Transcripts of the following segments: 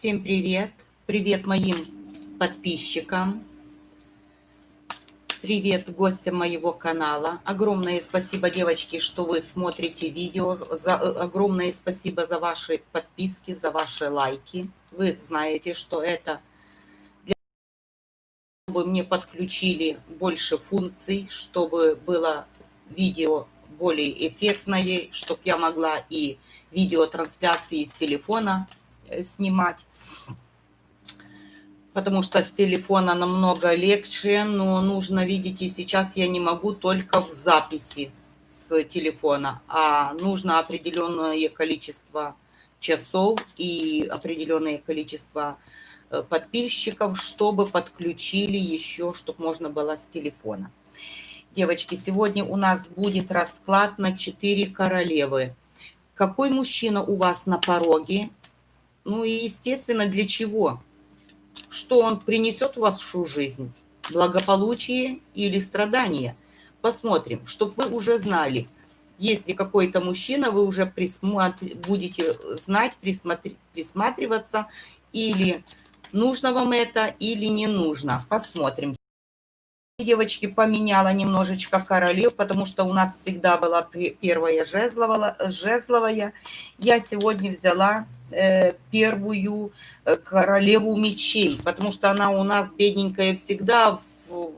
Всем привет! Привет моим подписчикам! Привет гостям моего канала! Огромное спасибо, девочки, что вы смотрите видео. За, э, огромное спасибо за ваши подписки, за ваши лайки. Вы знаете, что это для чтобы мне подключили больше функций, чтобы было видео более эффектное, чтобы я могла и видеотрансляции с телефона снимать. Потому что с телефона намного легче, но нужно, видите, сейчас я не могу только в записи с телефона, а нужно определенное количество часов и определенное количество э, подписчиков, чтобы подключили еще, чтобы можно было с телефона. Девочки, сегодня у нас будет расклад на 4 королевы. Какой мужчина у вас на пороге? Ну и, естественно, для чего? Что он принесет в вашу жизнь? Благополучие или страдания? Посмотрим, чтобы вы уже знали. Если какой-то мужчина, вы уже присмотр... будете знать, присмотр... присматриваться, или нужно вам это, или не нужно. Посмотрим. Девочки, поменяла немножечко королев, потому что у нас всегда была первая жезловая. жезловая. Я сегодня взяла первую э, королеву мечей, потому что она у нас бедненькая всегда в...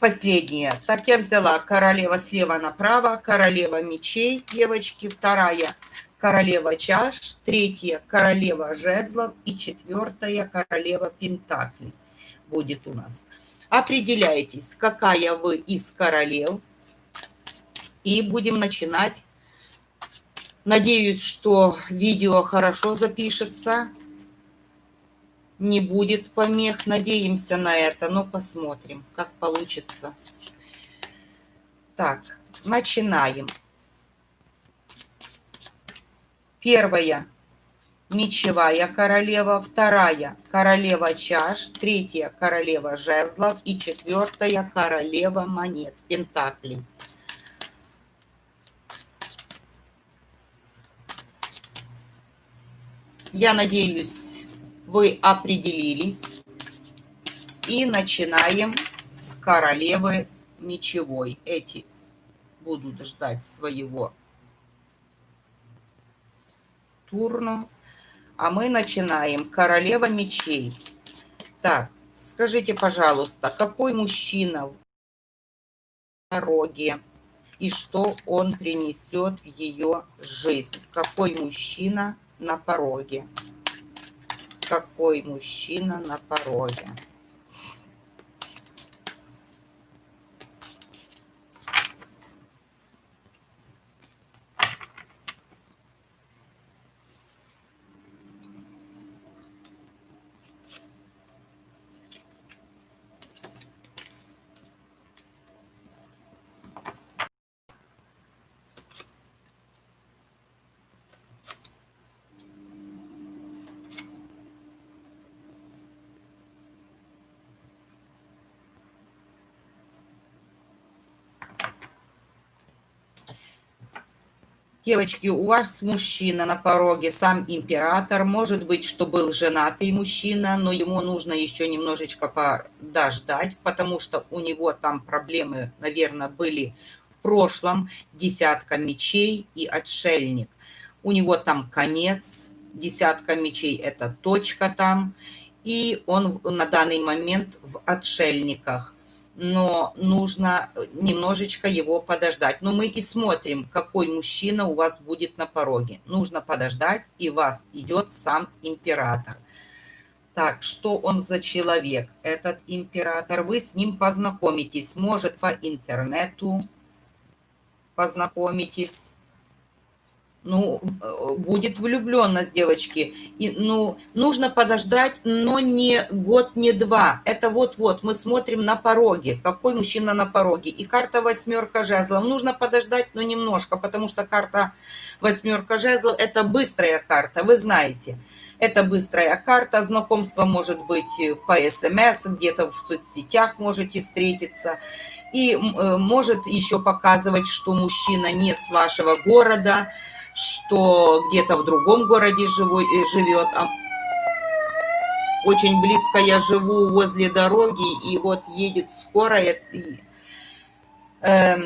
последняя. Так я взяла королева слева направо, королева мечей, девочки, вторая королева чаш, третья королева жезлов и четвертая королева пентаклей будет у нас. Определяйтесь, какая вы из королев, и будем начинать Надеюсь, что видео хорошо запишется. Не будет помех. Надеемся на это, но посмотрим, как получится. Так, начинаем. Первая мечевая королева, вторая королева чаш, третья королева жезлов и четвертая королева монет, пентаклей. Я надеюсь, вы определились. И начинаем с королевы мечевой. Эти будут ждать своего турну. А мы начинаем. Королева мечей. Так, скажите, пожалуйста, какой мужчина в дороге и что он принесет в ее жизнь? Какой мужчина на пороге. Какой мужчина на пороге. Девочки, у вас мужчина на пороге, сам император. Может быть, что был женатый мужчина, но ему нужно еще немножечко подождать, потому что у него там проблемы, наверное, были в прошлом. Десятка мечей и отшельник. У него там конец, десятка мечей – это точка там. И он на данный момент в отшельниках но нужно немножечко его подождать. Но мы и смотрим, какой мужчина у вас будет на пороге. Нужно подождать, и вас идет сам император. Так, что он за человек, этот император? Вы с ним познакомитесь, может, по интернету познакомитесь ну, э, будет влюбленность девочки. И, ну, нужно подождать, но не год, не два. Это вот-вот, мы смотрим на пороге, какой мужчина на пороге. И карта восьмерка жезлов. Нужно подождать, но немножко, потому что карта восьмерка жезлов – это быстрая карта, вы знаете. Это быстрая карта, знакомство может быть по СМС, где-то в соцсетях можете встретиться. И э, может еще показывать, что мужчина не с вашего города, что где-то в другом городе живой, э, живет. А очень близко я живу возле дороги, и вот едет скорая. И, э,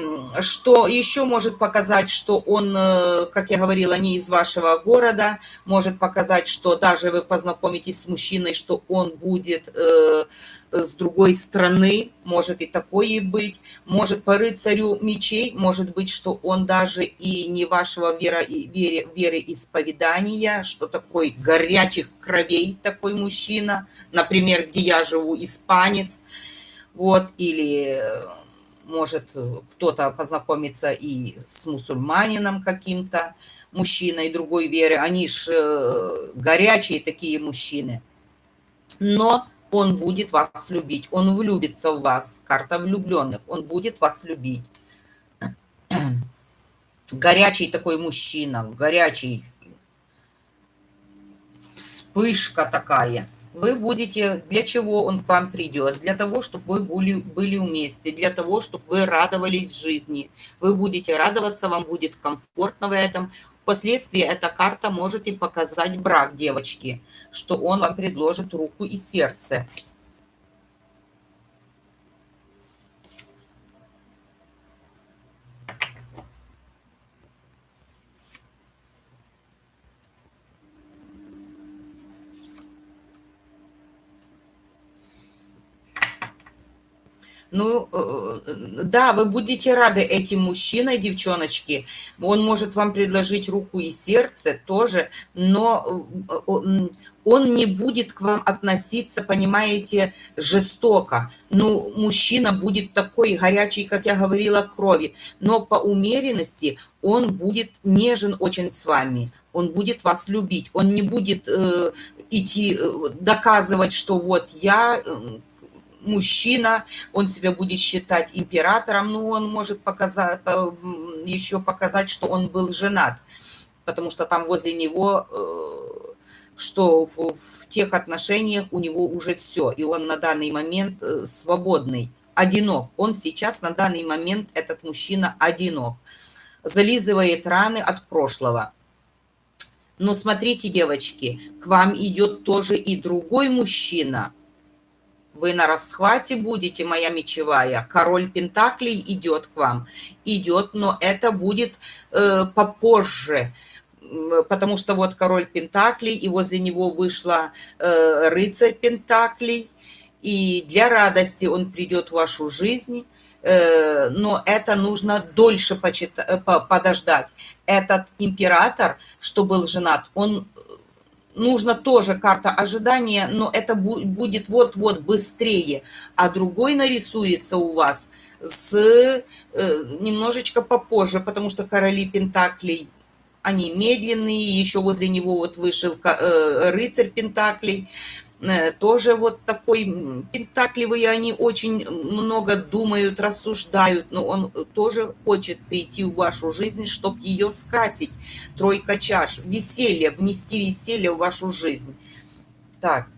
что еще может показать, что он, э, как я говорила, не из вашего города, может показать, что даже вы познакомитесь с мужчиной, что он будет... Э, с другой стороны, может и такое быть, может по рыцарю мечей, может быть, что он даже и не вашего вера, веры, веры исповедания, что такой горячих кровей такой мужчина, например, где я живу, испанец, вот, или может кто-то познакомиться и с мусульманином каким-то, мужчиной другой веры, они ж э, горячие такие мужчины. Но он будет вас любить, он влюбится в вас, карта влюбленных, он будет вас любить. Горячий такой мужчина, горячий, вспышка такая. Вы будете, для чего он к вам придет? Для того, чтобы вы были, были вместе, для того, чтобы вы радовались жизни. Вы будете радоваться, вам будет комфортно в этом. Впоследствии эта карта может и показать брак девочки, что он вам предложит руку и сердце. Ну, э, э, да, вы будете рады этим мужчиной, девчоночки. Он может вам предложить руку и сердце тоже, но э, он не будет к вам относиться, понимаете, жестоко. Ну, мужчина будет такой горячий, как я говорила, крови. Но по умеренности он будет нежен очень с вами. Он будет вас любить. Он не будет э, идти доказывать, что вот я мужчина, он себя будет считать императором, но он может показать, еще показать, что он был женат, потому что там возле него, э, что в, в тех отношениях у него уже все, и он на данный момент э, свободный, одинок. Он сейчас на данный момент, этот мужчина, одинок, зализывает раны от прошлого. Но смотрите, девочки, к вам идет тоже и другой мужчина – вы на расхвате будете, моя мечевая. Король Пентаклей идет к вам. Идет, но это будет э, попозже. Потому что вот король Пентаклей, и возле него вышла э, рыцарь Пентаклей. И для радости он придет в вашу жизнь э, но это нужно дольше почитать, подождать. Этот император, что был женат, он нужно тоже карта ожидания, но это будет вот-вот быстрее, а другой нарисуется у вас с э, немножечко попозже, потому что короли Пентаклей, они медленные, еще возле него вот вышел э, рыцарь Пентаклей, тоже вот такой пентакливый, они очень много думают, рассуждают, но он тоже хочет прийти в вашу жизнь, чтобы ее скрасить. Тройка чаш, веселье, внести веселье в вашу жизнь. Так,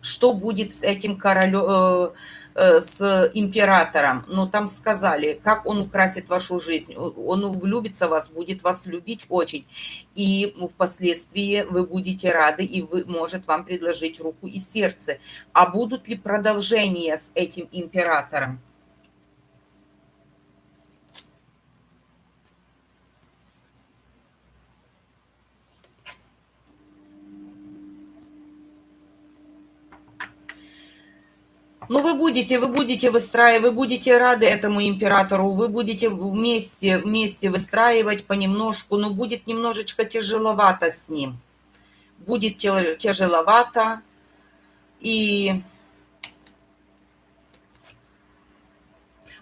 что будет с этим королем, э, э, с императором? Ну, там сказали, как он украсит вашу жизнь. Он влюбится в вас, будет вас любить очень. И впоследствии вы будете рады, и вы, может вам предложить руку и сердце. А будут ли продолжения с этим императором? Ну, вы будете, вы будете выстраивать, вы будете рады этому императору, вы будете вместе, вместе выстраивать понемножку, но будет немножечко тяжеловато с ним. Будет тяжеловато, и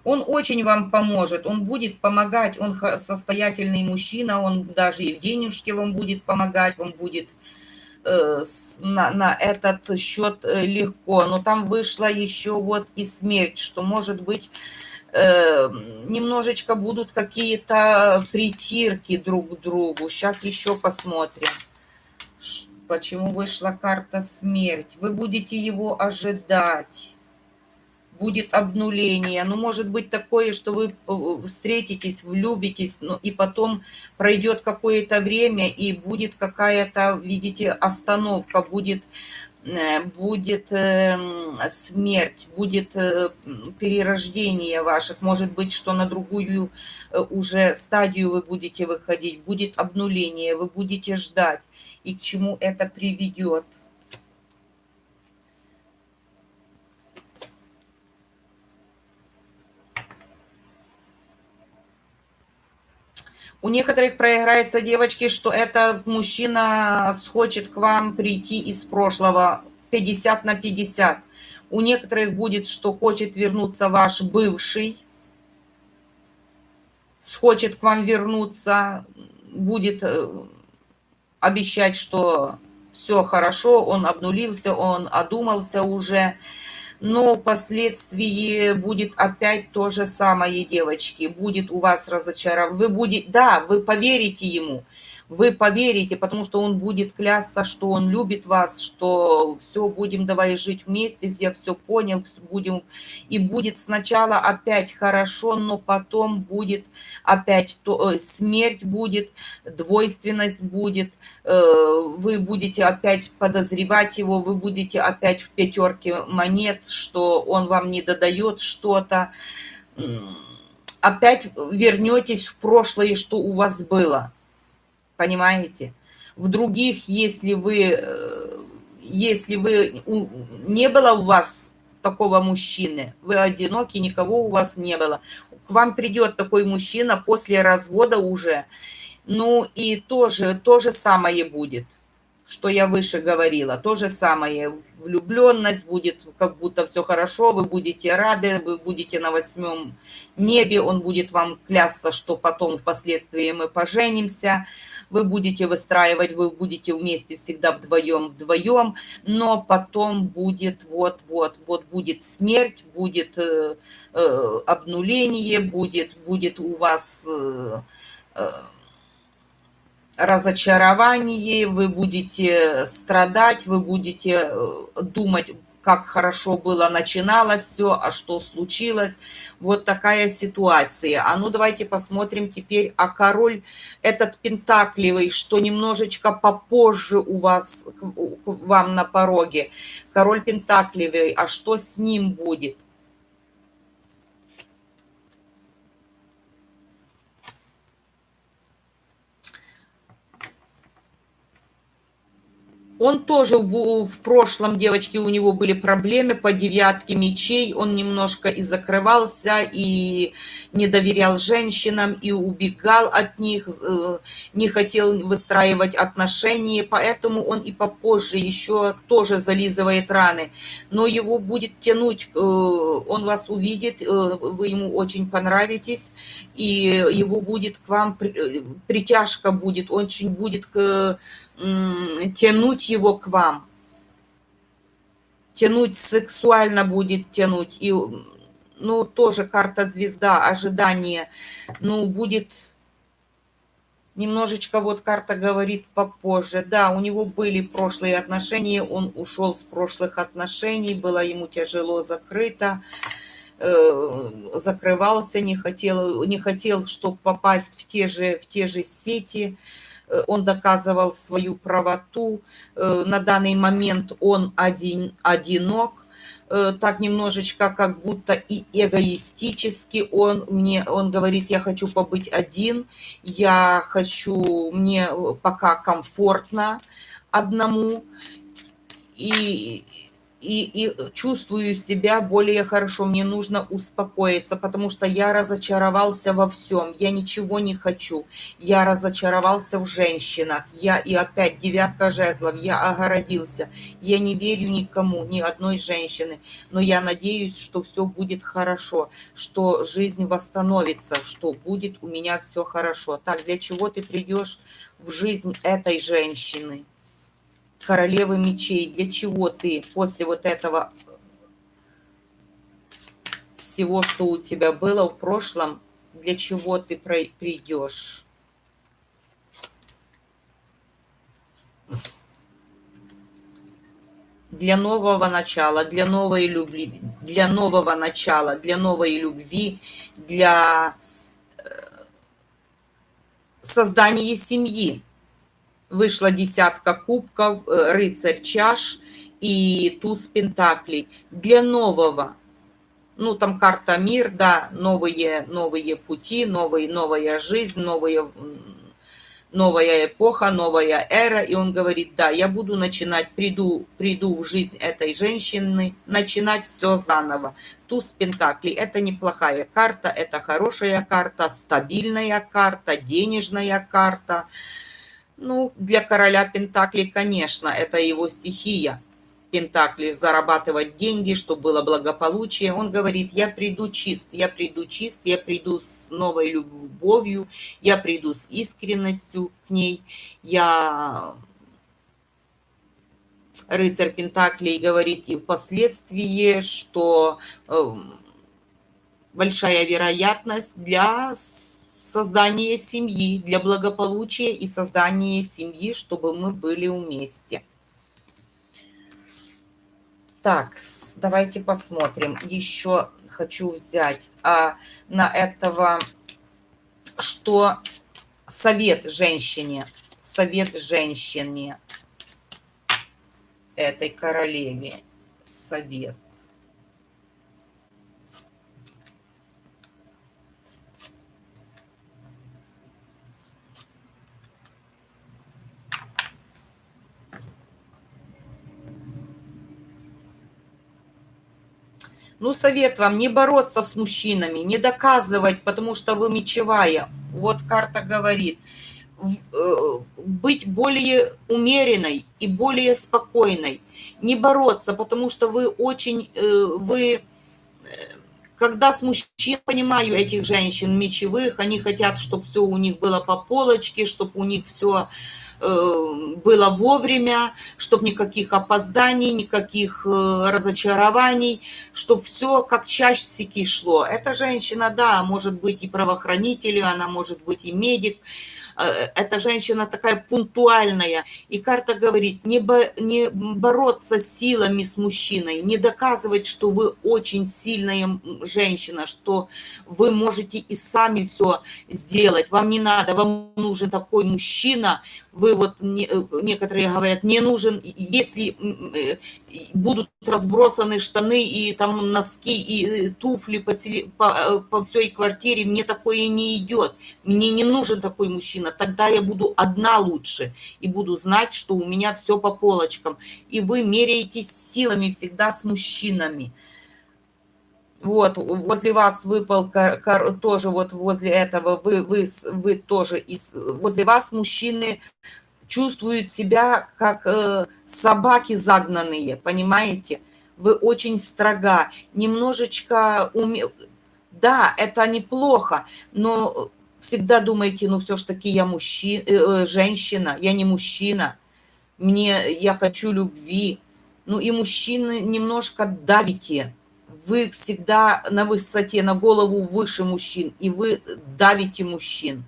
он очень вам поможет, он будет помогать, он состоятельный мужчина, он даже и в денежке вам будет помогать, он будет на, на этот счет э, легко. Но там вышла еще вот и смерть, что может быть э, немножечко будут какие-то притирки друг к другу. Сейчас еще посмотрим, почему вышла карта смерть. Вы будете его ожидать. Будет обнуление. Ну, может быть такое, что вы э, встретитесь, влюбитесь, ну, и потом пройдет какое-то время, и будет какая-то, видите, остановка, будет Э, будет эм, смерть, будет э, перерождение ваших, может быть, что на другую уже стадию вы будете выходить, будет обнуление, вы будете ждать, и к чему это приведет. У некоторых проиграется, девочки, что этот мужчина хочет к вам прийти из прошлого. 50 на 50. У некоторых будет, что хочет вернуться ваш бывший, хочет к вам вернуться, будет э, обещать, что все хорошо, он обнулился, он одумался уже но впоследствии будет опять то же самое, девочки. Будет у вас разочарование. Вы будете, да, вы поверите ему, вы поверите, потому что он будет клясться, что он любит вас, что все, будем давай жить вместе, я все понял, будем, и будет сначала опять хорошо, но потом будет опять то, э, смерть будет, двойственность будет, э, вы будете опять подозревать его, вы будете опять в пятерке монет, что он вам не додает что-то, опять вернетесь в прошлое, что у вас было понимаете? В других, если вы, э, если вы, не было у вас такого мужчины, вы одиноки, никого у вас не было, к вам придет такой мужчина после развода уже, ну и тоже, то же самое будет, что я выше говорила, то же самое, влюбленность будет, как будто все хорошо, вы будете рады, вы будете на восьмом небе, он будет вам клясться, что потом впоследствии мы поженимся, вы будете выстраивать, вы будете вместе всегда вдвоем, вдвоем, но потом будет вот-вот, вот будет смерть, будет э, э, обнуление, будет, будет у вас... Э, э, разочарование, вы будете страдать, вы будете э, думать, как хорошо было начиналось все, а что случилось. Вот такая ситуация. А ну давайте посмотрим теперь, а король этот пентакливый, что немножечко попозже у вас, к вам на пороге. Король пентакливый, а что с ним будет? Он тоже в прошлом, девочки, у него были проблемы по девятке мечей. Он немножко и закрывался, и не доверял женщинам, и убегал от них, э, не хотел выстраивать отношения. Поэтому он и попозже еще тоже зализывает раны. Но его будет тянуть, э, он вас увидит, э, вы ему очень понравитесь, и его будет к вам, притяжка будет, очень будет к тянуть его к вам. Тянуть сексуально будет тянуть. И, ну, тоже карта звезда, ожидание. Ну, будет немножечко, вот карта говорит попозже. Да, у него были прошлые отношения, он ушел с прошлых отношений, было ему тяжело закрыто э, закрывался, не хотел, не хотел, чтобы попасть в те же, в те же сети. Э, он доказывал свою правоту. Э, на данный момент он один, одинок, э, так немножечко как будто и эгоистически он мне он говорит я хочу побыть один я хочу мне пока комфортно одному и и, и чувствую себя более хорошо. Мне нужно успокоиться, потому что я разочаровался во всем. Я ничего не хочу. Я разочаровался в женщинах. Я и опять девятка жезлов. Я огородился. Я не верю никому, ни одной женщины. Но я надеюсь, что все будет хорошо, что жизнь восстановится, что будет у меня все хорошо. Так, для чего ты придешь в жизнь этой женщины? Королевы мечей. Для чего ты после вот этого всего, что у тебя было в прошлом, для чего ты придешь? для нового начала, для новой любви, для нового начала, для новой любви, для э, создания семьи. Вышла десятка кубков, э, рыцарь чаш и туз пентаклей. Для нового. Ну, там карта мир, да, новые, новые пути, новые, новая жизнь, новые новая эпоха, новая эра, и он говорит, да, я буду начинать, приду, приду в жизнь этой женщины, начинать все заново. Туз Пентакли – это неплохая карта, это хорошая карта, стабильная карта, денежная карта. Ну, для короля Пентакли, конечно, это его стихия – Пентакли зарабатывать деньги, чтобы было благополучие. Он говорит, я приду чист, я приду чист, я приду с новой любовью, я приду с искренностью к ней, я рыцарь Пентаклей говорит и впоследствии, что э, большая вероятность для создания семьи, для благополучия и создания семьи, чтобы мы были вместе. Так, давайте посмотрим. Еще хочу взять а, на этого, что совет женщине, совет женщине, этой королеве, совет. Ну, совет вам не бороться с мужчинами, не доказывать, потому что вы мечевая. Вот карта говорит. Э, быть более умеренной и более спокойной. Не бороться, потому что вы очень, э, вы, э, когда с мужчин, понимаю этих женщин мечевых, они хотят, чтобы все у них было по полочке, чтобы у них все было вовремя, чтобы никаких опозданий, никаких э, разочарований, чтобы все как часики шло. Эта женщина, да, может быть и правоохранитель, она может быть и медик, Э, эта женщина такая пунктуальная. И карта говорит, не, бо, не бороться силами с мужчиной, не доказывать, что вы очень сильная женщина, что вы можете и сами все сделать. Вам не надо, вам нужен такой мужчина. Вы вот, не, э, некоторые говорят, не нужен, если э, будут разбросаны штаны и там носки и туфли по, теле, по, по всей квартире, мне такое не идет. Мне не нужен такой мужчина тогда я буду одна лучше и буду знать, что у меня все по полочкам. И вы меряетесь силами всегда с мужчинами. Вот, возле вас выпал тоже вот возле этого, вы, вы, вы тоже, из, возле вас мужчины чувствуют себя как э, собаки загнанные, понимаете? Вы очень строга, немножечко уме... Да, это неплохо, но всегда думаете, ну все ж таки я мужчина, э, э, женщина, я не мужчина, мне, я хочу любви. Ну и мужчины немножко давите. Вы всегда на высоте, на голову выше мужчин, и вы давите мужчин.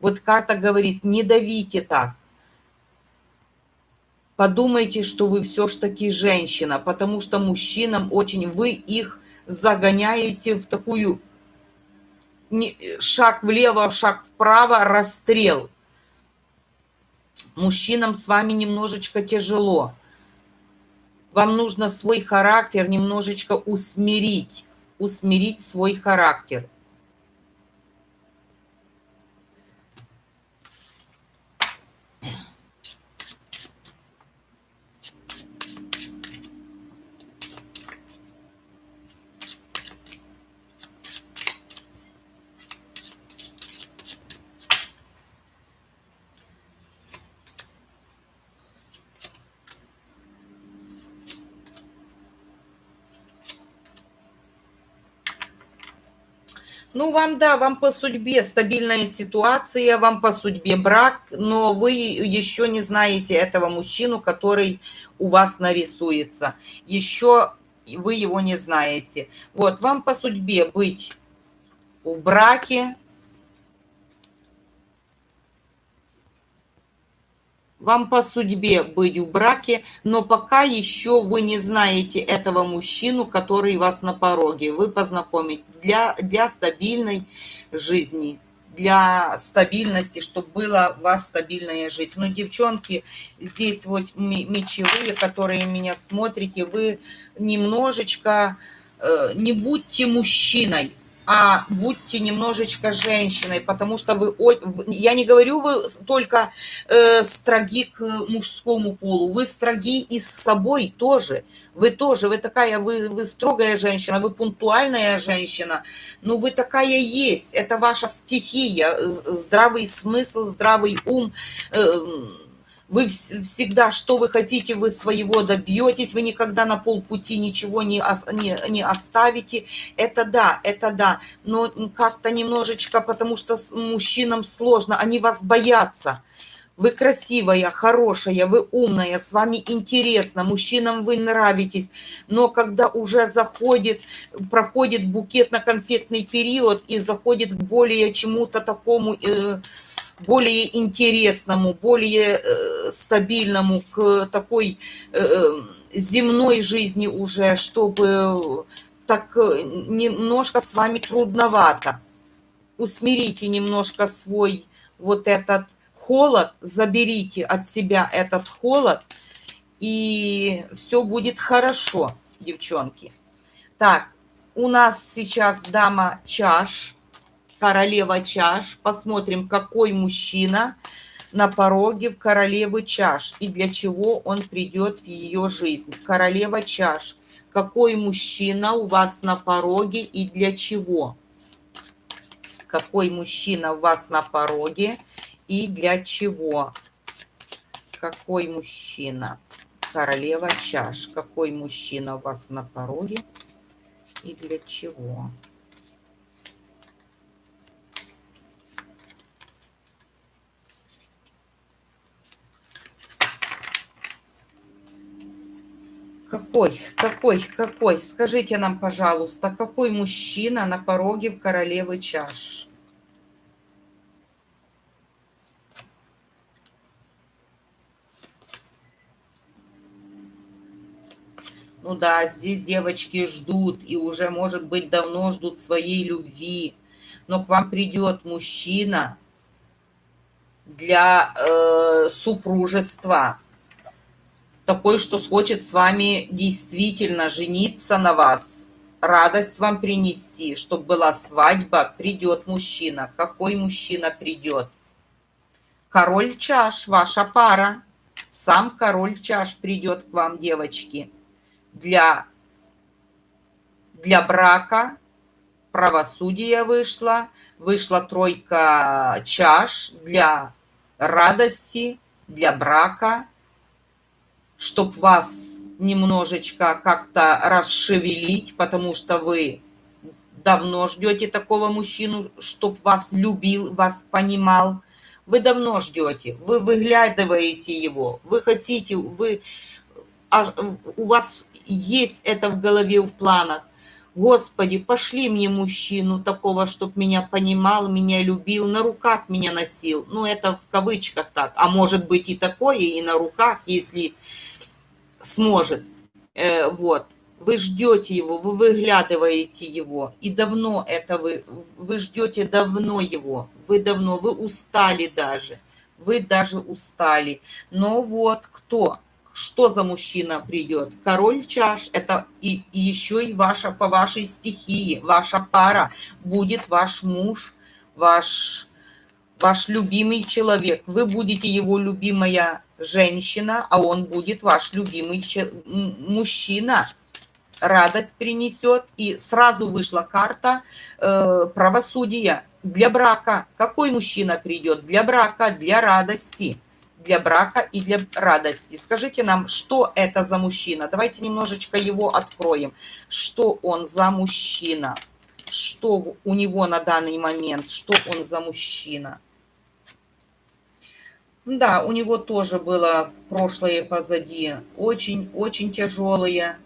Вот карта говорит, не давите так. Подумайте, что вы все ж таки женщина, потому что мужчинам очень, вы их загоняете в такую шаг влево, шаг вправо, расстрел. Мужчинам с вами немножечко тяжело. Вам нужно свой характер немножечко усмирить, усмирить свой характер – Ну, вам, да, вам по судьбе стабильная ситуация, вам по судьбе брак, но вы еще не знаете этого мужчину, который у вас нарисуется. Еще вы его не знаете. Вот, вам по судьбе быть в браке, Вам по судьбе быть в браке, но пока еще вы не знаете этого мужчину, который вас на пороге. Вы познакомить для, для стабильной жизни, для стабильности, чтобы была у вас стабильная жизнь. Но, девчонки, здесь вот мечевые, которые меня смотрите, вы немножечко э, не будьте мужчиной а будьте немножечко женщиной, потому что вы, я не говорю, вы только э, строги к мужскому полу, вы строги и с собой тоже, вы тоже, вы такая, вы, вы строгая женщина, вы пунктуальная женщина, ну вы такая есть, это ваша стихия, здравый смысл, здравый ум, э, вы всегда, что вы хотите, вы своего добьетесь, вы никогда на полпути ничего не, не, не оставите. Это да, это да, но как-то немножечко, потому что мужчинам сложно, они вас боятся. Вы красивая, хорошая, вы умная, с вами интересно, мужчинам вы нравитесь. Но когда уже заходит, проходит букет на конфетный период и заходит более чему-то такому... Э, более интересному, более э, стабильному, к такой э, э, земной жизни уже, чтобы так немножко с вами трудновато. Усмирите немножко свой вот этот холод, заберите от себя этот холод, и все будет хорошо, девчонки. Так, у нас сейчас дама чаш королева чаш. Посмотрим, какой мужчина на пороге в королевы чаш и для чего он придет в ее жизнь. Королева чаш. Какой мужчина у вас на пороге и для чего? Какой мужчина у вас на пороге и для чего? Какой мужчина? Королева чаш. Какой мужчина у вас на пороге и для чего? Какой, какой, какой? Скажите нам, пожалуйста, какой мужчина на пороге в королевы чаш? Ну да, здесь девочки ждут, и уже, может быть, давно ждут своей любви. Но к вам придет мужчина для э, супружества, такой, что хочет с вами действительно жениться на вас, радость вам принести, чтобы была свадьба, придет мужчина. Какой мужчина придет? Король чаш, ваша пара. Сам король чаш придет к вам, девочки. Для, для брака правосудие вышло, вышла тройка чаш для радости, для брака – чтоб вас немножечко как-то расшевелить, потому что вы давно ждете такого мужчину, чтоб вас любил, вас понимал. Вы давно ждете, вы выглядываете его, вы хотите, вы, а, у вас есть это в голове, в планах. Господи, пошли мне мужчину такого, чтоб меня понимал, меня любил, на руках меня носил. Ну, это в кавычках так. А может быть и такое, и на руках, если сможет. Э, вот. Вы ждете его, вы выглядываете его. И давно это вы, вы ждете давно его. Вы давно, вы устали даже. Вы даже устали. Но вот кто? Что за мужчина придет? Король чаш, это и, и еще и ваша, по вашей стихии, ваша пара. Будет ваш муж, ваш, ваш любимый человек. Вы будете его любимая женщина, а он будет ваш любимый мужчина. Радость принесет. И сразу вышла карта э, правосудия для брака. Какой мужчина придет? Для брака, для радости. Для брака и для радости. Скажите нам, что это за мужчина? Давайте немножечко его откроем. Что он за мужчина? Что у него на данный момент? Что он за мужчина? Да, у него тоже было прошлое позади. Очень-очень тяжелое.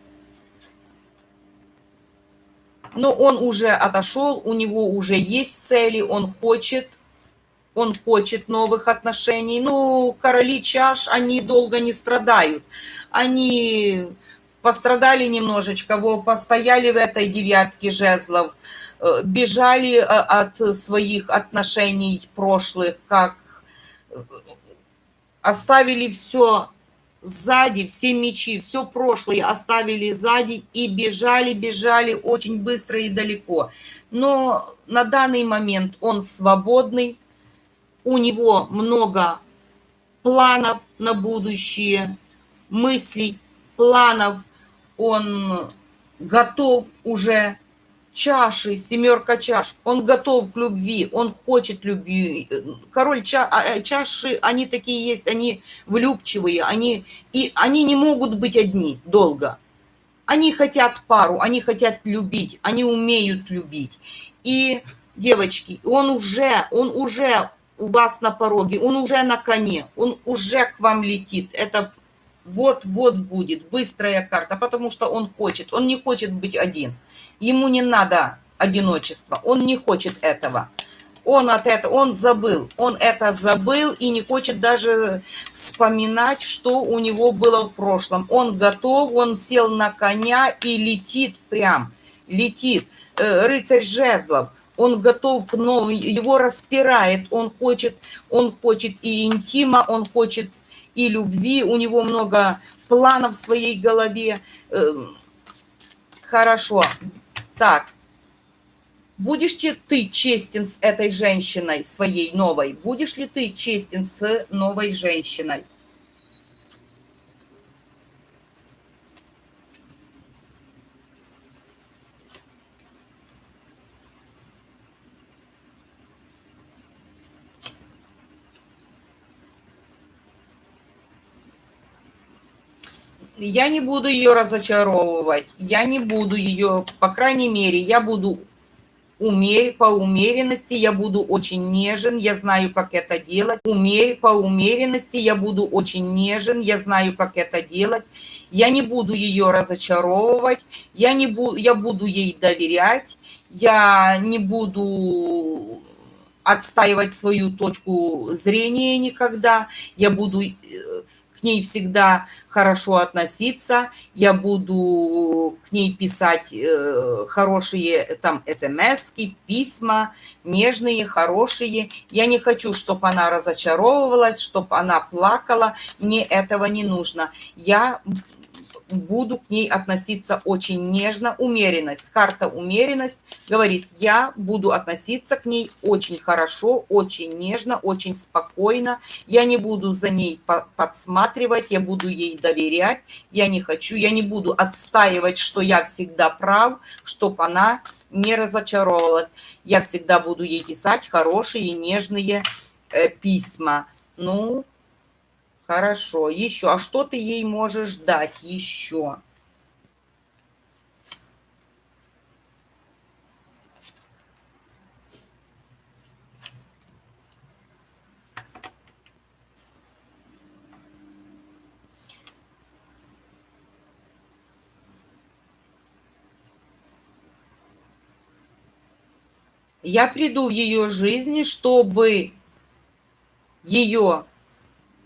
Но он уже отошел, у него уже есть цели, он хочет он хочет новых отношений. Ну, короли чаш, они долго не страдают. Они пострадали немножечко, во, постояли в этой девятке жезлов, э, бежали э, от своих отношений прошлых, как оставили все сзади, все мечи, все прошлое оставили сзади и бежали, бежали очень быстро и далеко. Но на данный момент он свободный, у него много планов на будущее, мыслей, планов, он готов уже чаши, семерка чаш, он готов к любви, он хочет любви. Король ча, а, э, чаши, они такие есть, они влюбчивые, они, и они не могут быть одни долго. Они хотят пару, они хотят любить, они умеют любить. И, девочки, он уже, он уже у вас на пороге, он уже на коне, он уже к вам летит. Это вот-вот будет быстрая карта, потому что он хочет, он не хочет быть один. Ему не надо одиночество, он не хочет этого. Он от этого, он забыл, он это забыл и не хочет даже вспоминать, что у него было в прошлом. Он готов, он сел на коня и летит прям, летит. Э, рыцарь жезлов, он готов к новому, его распирает, он хочет, он хочет и интима, он хочет и любви, у него много планов в своей голове. Эм, хорошо. Так, будешь ли ты честен с этой женщиной, своей новой? Будешь ли ты честен с новой женщиной? Я не буду ее разочаровывать, я не буду ее, по крайней мере, я буду умерь, по умеренности, я буду очень нежен, я знаю, как это делать. Умерь, по умеренности, я буду очень нежен, я знаю, как это делать. Я не буду ее разочаровывать, я, не буду, я буду ей доверять, я не буду отстаивать свою точку зрения никогда, я буду э, к ней всегда хорошо относиться, я буду к ней писать э, хорошие там смс письма, нежные, хорошие. Я не хочу, чтобы она разочаровывалась, чтобы она плакала, мне этого не нужно. Я буду к ней относиться очень нежно. Умеренность, карта умеренность говорит, я буду относиться к ней очень хорошо, очень нежно, очень спокойно. Я не буду за ней подсматривать, я буду ей доверять. Я не хочу, я не буду отстаивать, что я всегда прав, чтобы она не разочаровалась. Я всегда буду ей писать хорошие, нежные э, письма. Ну, Хорошо. Еще. А что ты ей можешь дать еще? Я приду в ее жизни, чтобы ее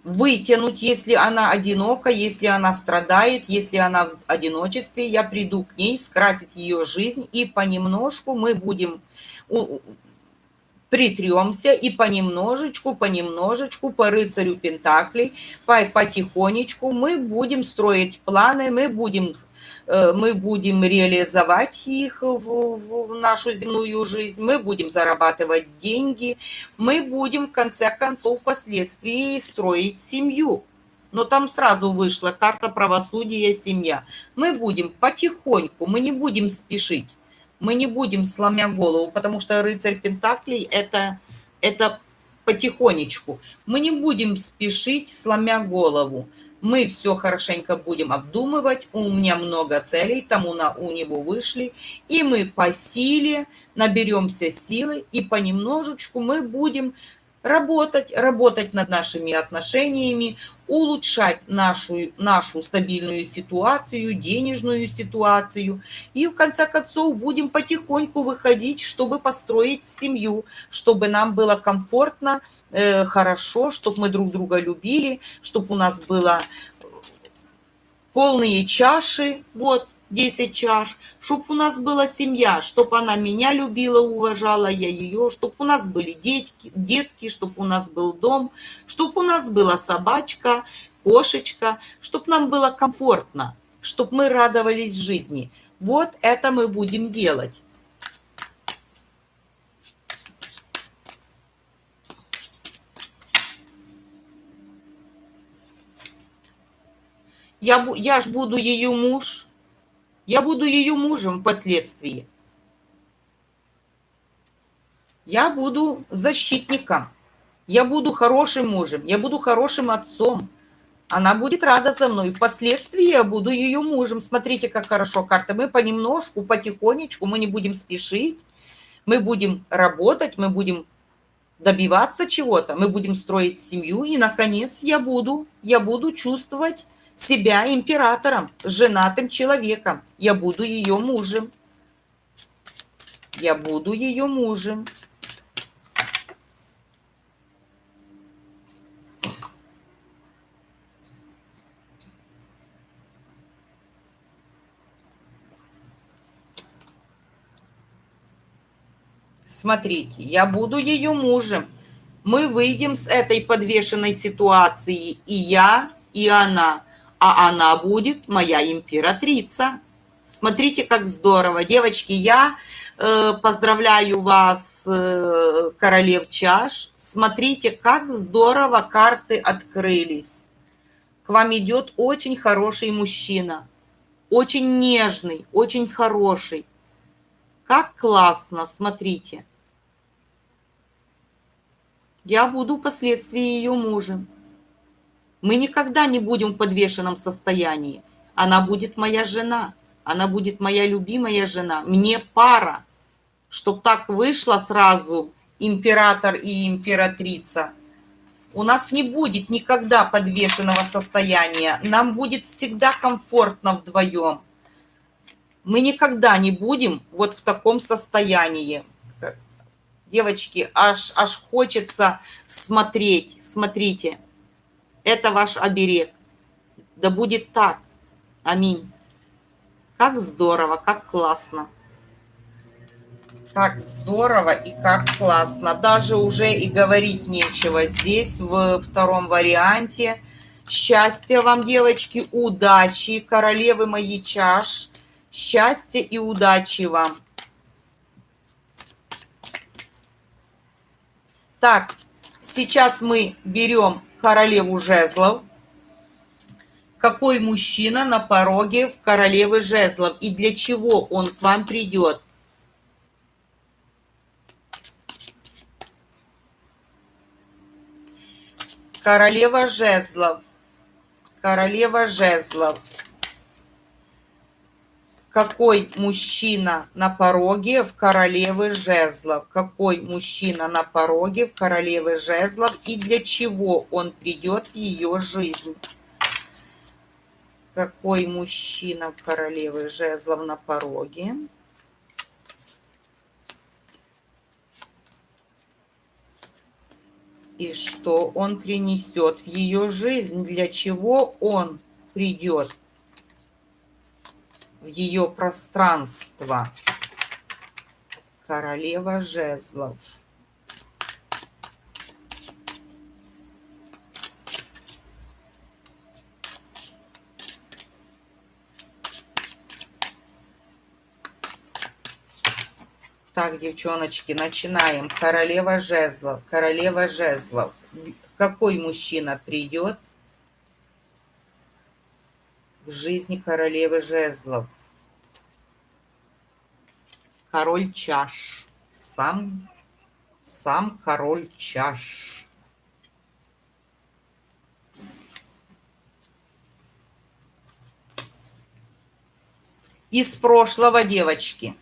вытянуть, если она одинока, если она страдает, если она в одиночестве, я приду к ней, скрасить ее жизнь, и понемножку мы будем притремся и понемножечку, понемножечку, по рыцарю Пентаклей, по, потихонечку мы будем строить планы, мы будем мы будем реализовать их в, в нашу земную жизнь, мы будем зарабатывать деньги, мы будем в конце концов впоследствии строить семью. Но там сразу вышла карта правосудия семья. Мы будем потихоньку, мы не будем спешить, мы не будем сломя голову, потому что рыцарь Пентаклей это, это потихонечку. Мы не будем спешить, сломя голову мы все хорошенько будем обдумывать, у меня много целей, тому на, у него вышли, и мы по силе наберемся силы, и понемножечку мы будем работать, работать над нашими отношениями, улучшать нашу, нашу стабильную ситуацию, денежную ситуацию. И в конце концов будем потихоньку выходить, чтобы построить семью, чтобы нам было комфортно, э, хорошо, чтобы мы друг друга любили, чтобы у нас было полные чаши, вот, 10 чаш, чтобы у нас была семья, чтобы она меня любила, уважала, я ее, чтобы у нас были детки, детки, чтобы у нас был дом, чтобы у нас была собачка, кошечка, чтобы нам было комфортно, чтобы мы радовались жизни. Вот это мы будем делать. Я, я ж буду ее муж, я буду ее мужем впоследствии. Я буду защитником. Я буду хорошим мужем. Я буду хорошим отцом. Она будет рада за мной. Впоследствии я буду ее мужем. Смотрите, как хорошо карта. Мы понемножку, потихонечку, мы не будем спешить. Мы будем работать, мы будем добиваться чего-то, мы будем строить семью. И, наконец, я буду, я буду чувствовать себя императором, женатым человеком. Я буду ее мужем. Я буду ее мужем. Смотрите, я буду ее мужем. Мы выйдем с этой подвешенной ситуации, и я, и она а она будет моя императрица. Смотрите, как здорово. Девочки, я э, поздравляю вас, э, королев чаш. Смотрите, как здорово карты открылись. К вам идет очень хороший мужчина. Очень нежный, очень хороший. Как классно, смотрите. Я буду впоследствии ее мужем. Мы никогда не будем в подвешенном состоянии. Она будет моя жена. Она будет моя любимая жена. Мне пара. Чтоб так вышло сразу император и императрица. У нас не будет никогда подвешенного состояния. Нам будет всегда комфортно вдвоем. Мы никогда не будем вот в таком состоянии. Девочки, аж, аж хочется смотреть. Смотрите. Это ваш оберег. Да будет так. Аминь. Как здорово, как классно. Как здорово и как классно. Даже уже и говорить нечего. Здесь в втором варианте. Счастья вам, девочки, удачи, королевы мои чаш. Счастья и удачи вам. Так, сейчас мы берем королеву жезлов. Какой мужчина на пороге в королевы жезлов и для чего он к вам придет? Королева жезлов. Королева жезлов какой мужчина на пороге в королевы жезлов, какой мужчина на пороге в королевы жезлов и для чего он придет в ее жизнь. Какой мужчина в королевы жезлов на пороге. И что он принесет в ее жизнь, для чего он придет в ее пространство. Королева жезлов. Так, девчоночки, начинаем. Королева жезлов. Королева жезлов. Какой мужчина придет в жизни королевы жезлов? король чаш. Сам, сам король чаш. Из прошлого девочки.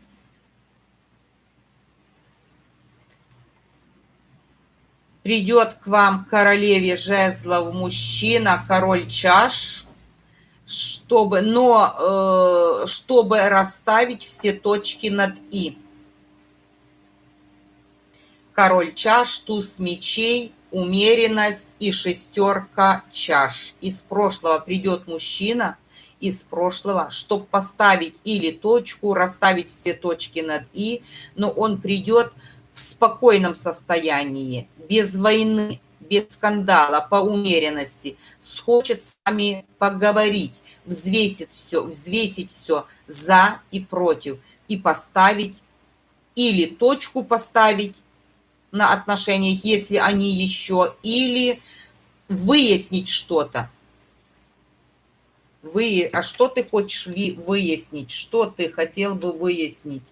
Придет к вам королеве жезлов мужчина, король чаш, чтобы, но э, чтобы расставить все точки над «и». Король чаш, туз мечей, умеренность и шестерка чаш. Из прошлого придет мужчина, из прошлого, чтобы поставить или точку, расставить все точки над «и», но он придет в спокойном состоянии, без войны, без скандала, по умеренности, хочет с вами поговорить, взвесит все, взвесить все за и против и поставить или точку поставить на отношениях, если они еще, или выяснить что-то. Вы, а что ты хочешь выяснить? Что ты хотел бы выяснить?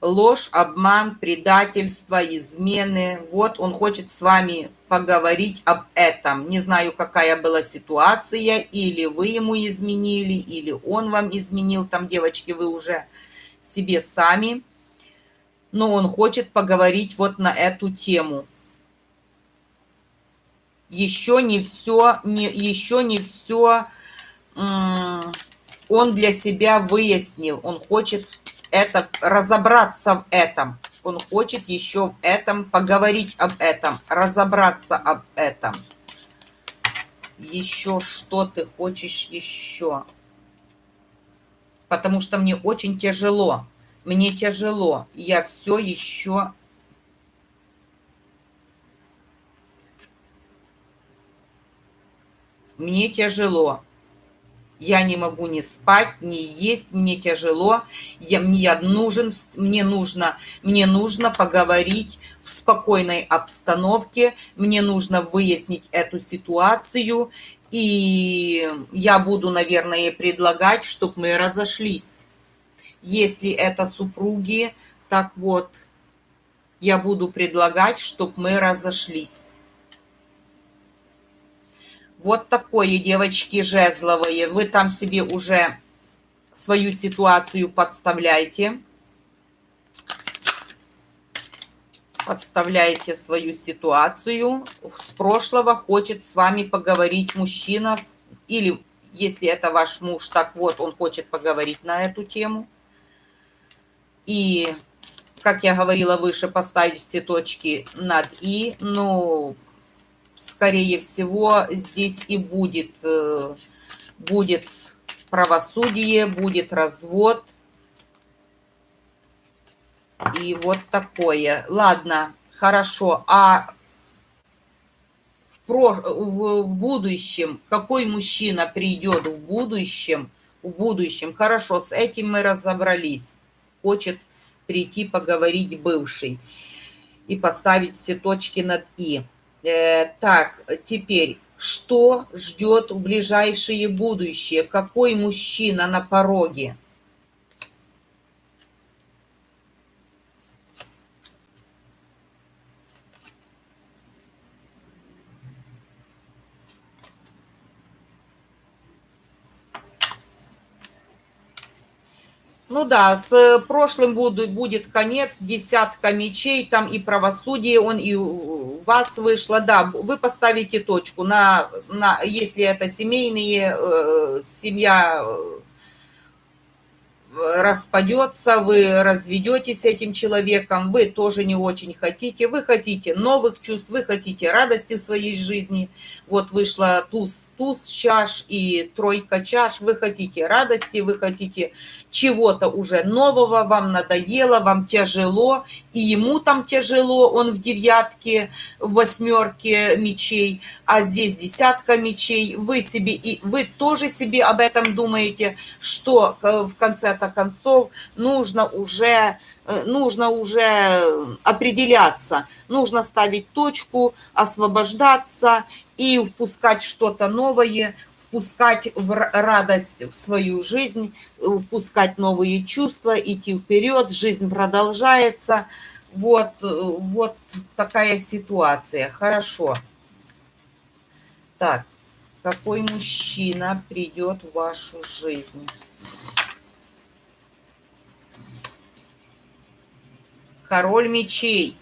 Ложь, обман, предательство, измены. Вот он хочет с вами поговорить об этом. Не знаю, какая была ситуация, или вы ему изменили, или он вам изменил. Там, девочки, вы уже себе сами. Но он хочет поговорить вот на эту тему. Еще не все, не, еще не все он для себя выяснил. Он хочет это, разобраться в этом. Он хочет еще в этом поговорить об этом, разобраться об этом. Еще что ты хочешь еще? Потому что мне очень тяжело. Мне тяжело. Я все еще... Мне тяжело. Я не могу ни спать, ни есть, мне тяжело. Я, мне нужен, мне нужно, мне нужно поговорить в спокойной обстановке. Мне нужно выяснить эту ситуацию. И я буду, наверное, предлагать, чтобы мы разошлись. Если это супруги, так вот, я буду предлагать, чтобы мы разошлись. Вот такое, девочки, жезловые. Вы там себе уже свою ситуацию подставляйте. Подставляете свою ситуацию. С прошлого хочет с вами поговорить мужчина. Или, если это ваш муж, так вот, он хочет поговорить на эту тему. И, как я говорила выше, поставить все точки над «и». Ну, скорее всего, здесь и будет, э, будет правосудие, будет развод. И вот такое. Ладно, хорошо. А в, в, в будущем, какой мужчина придет в будущем, в будущем, хорошо, с этим мы разобрались. Хочет прийти поговорить бывший и поставить все точки над «и». Э, так, теперь, что ждет в ближайшее будущее? Какой мужчина на пороге? Ну да, с прошлым будет, конец, десятка мечей, там и правосудие, он и вас вышло. Да, вы поставите точку, на, на, если это семейные, э, семья распадется, вы разведетесь с этим человеком, вы тоже не очень хотите, вы хотите новых чувств, вы хотите радости в своей жизни. Вот вышла туз, туз чаш и тройка чаш, вы хотите радости, вы хотите чего-то уже нового, вам надоело, вам тяжело, и ему там тяжело, он в девятке, в восьмерке мечей, а здесь десятка мечей, вы себе, и вы тоже себе об этом думаете, что в конце-то концов нужно уже э, нужно уже определяться, нужно ставить точку, освобождаться и впускать что-то новое, впускать в радость в свою жизнь, впускать новые чувства, идти вперед, жизнь продолжается. Вот, вот такая ситуация. Хорошо. Так, какой мужчина придет в вашу жизнь? Король мечей.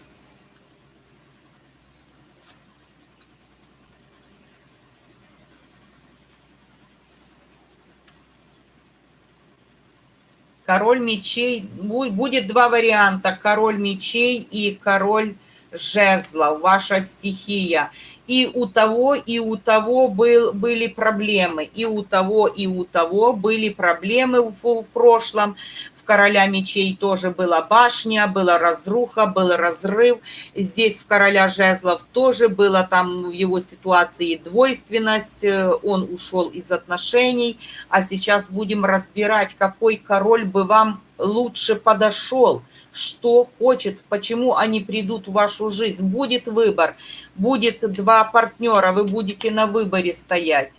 Король мечей. Будет два варианта. Король мечей и король жезлов. Ваша стихия. И у того, и у того был, были проблемы. И у того, и у того были проблемы в, в прошлом короля мечей тоже была башня, была разруха, был разрыв. Здесь в короля жезлов тоже было там в его ситуации двойственность, э, он ушел из отношений. А сейчас будем разбирать, какой король бы вам лучше подошел что хочет, почему они придут в вашу жизнь. Будет выбор, будет два партнера, вы будете на выборе стоять.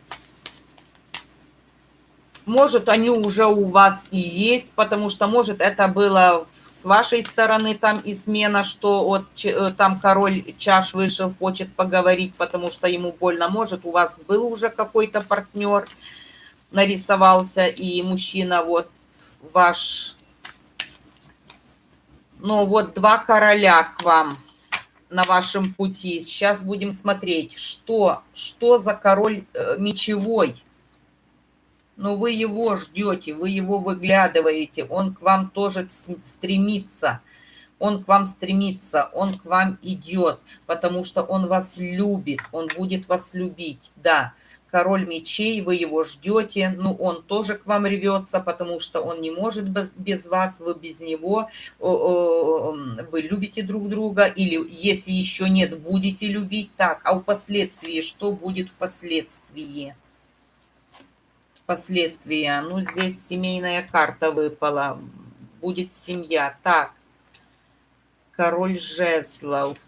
Может, они уже у вас и есть, потому что, может, это было с вашей стороны там измена, что вот э, там король чаш вышел, хочет поговорить, потому что ему больно. Может, у вас был уже какой-то партнер, нарисовался, и мужчина вот ваш... Ну, вот два короля к вам на вашем пути. Сейчас будем смотреть, что, что за король э, мечевой но вы его ждете, вы его выглядываете, он к вам тоже стремится, он к вам стремится, он к вам идет, потому что он вас любит, он будет вас любить, да. Король мечей, вы его ждете, ну он тоже к вам рвется, потому что он не может без, без вас, вы без него, вы любите друг друга, или если еще нет, будете любить так, а впоследствии, что будет впоследствии? Последствия. Ну, здесь семейная карта выпала. Будет семья. Так. Король жезлов.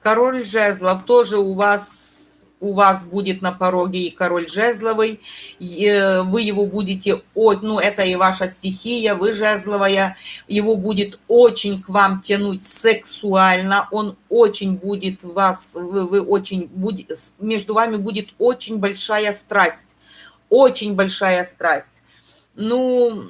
Король жезлов тоже у вас у вас будет на пороге и король жезловый, э, вы его будете, ну это и ваша стихия, вы жезловая, его будет очень к вам тянуть сексуально, он очень будет вас, вы, вы очень, будет, между вами будет очень большая страсть, очень большая страсть. Ну,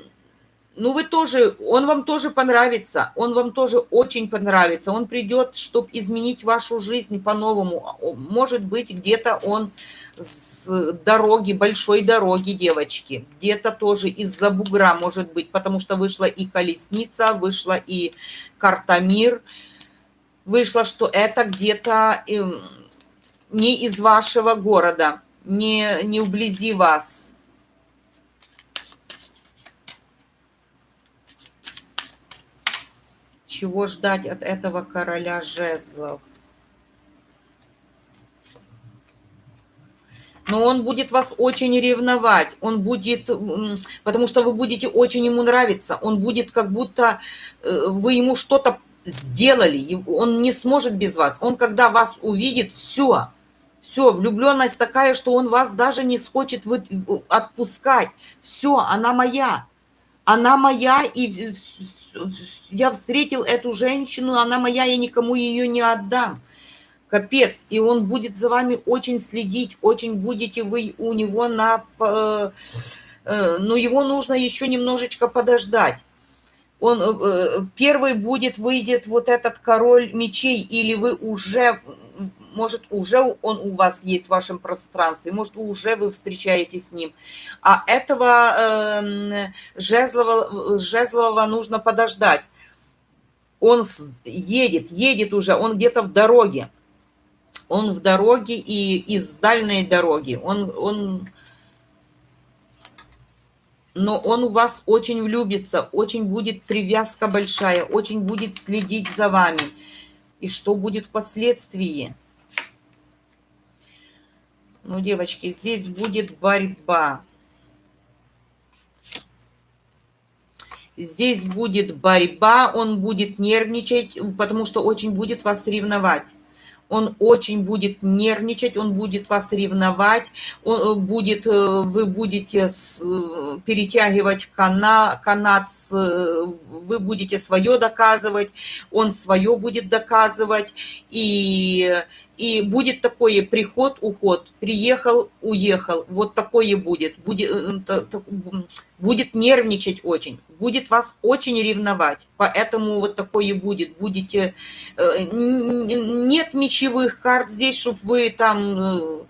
ну вы тоже, он вам тоже понравится, он вам тоже очень понравится. Он придет, чтобы изменить вашу жизнь по-новому. Может быть, где-то он с дороги, большой дороги, девочки. Где-то тоже из-за бугра, может быть, потому что вышла и колесница, вышла и карта мир. Вышло, что это где-то эм, не из вашего города, не, не вблизи вас чего ждать от этого короля жезлов. но он будет вас очень ревновать, он будет, потому что вы будете очень ему нравиться, он будет как будто э, вы ему что-то сделали, он не сможет без вас, он когда вас увидит, все, все, влюбленность такая, что он вас даже не хочет отпускать, все, она моя, она моя, и я встретил эту женщину, она моя, я никому ее не отдам. Капец. И он будет за вами очень следить, очень будете вы у него на... Э, э, но его нужно еще немножечко подождать. Он э, первый будет, выйдет вот этот король мечей, или вы уже может, уже он у вас есть в вашем пространстве, может, уже вы встречаетесь с ним. А этого э, жезлового, жезлового нужно подождать. Он едет, едет уже, он где-то в дороге. Он в дороге и из дальней дороги. Он, он, но он у вас очень влюбится, очень будет привязка большая, очень будет следить за вами. И что будет впоследствии? Ну, девочки, здесь будет борьба. Здесь будет борьба, он будет нервничать, потому что очень будет вас ревновать. он очень будет нервничать, он будет вас ревновать, он э, будет, э, вы будете э, перетягивать канат, канат вы будете свое доказывать, он свое будет доказывать, и, и будет такой приход, уход, приехал, уехал, вот такое будет, будет, будет нервничать очень, будет вас очень ревновать, поэтому вот такое будет, будете, нет мечевых карт здесь, чтобы вы там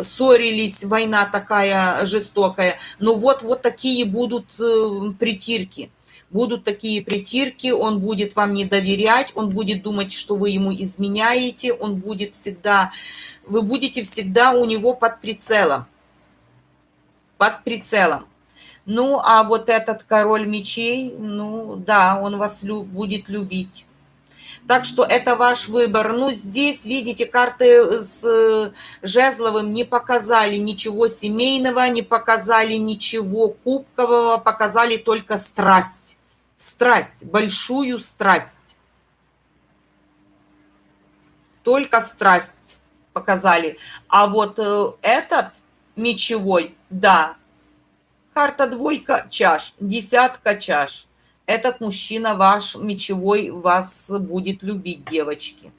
ссорились, война такая жестокая, но вот, вот такие будут притирки, будут такие притирки, он будет вам не доверять, он будет думать, что вы ему изменяете, он будет всегда, вы будете всегда у него под прицелом, под прицелом. Ну, а вот этот король мечей, ну, да, он вас лю будет любить. Так что это ваш выбор. Ну, здесь, видите, карты с э, Жезловым не показали ничего семейного, не показали ничего кубкового, показали только страсть страсть, большую страсть. Только страсть показали. А вот э, этот мечевой, да, карта двойка чаш, десятка чаш. Этот мужчина ваш мечевой вас будет любить, девочки.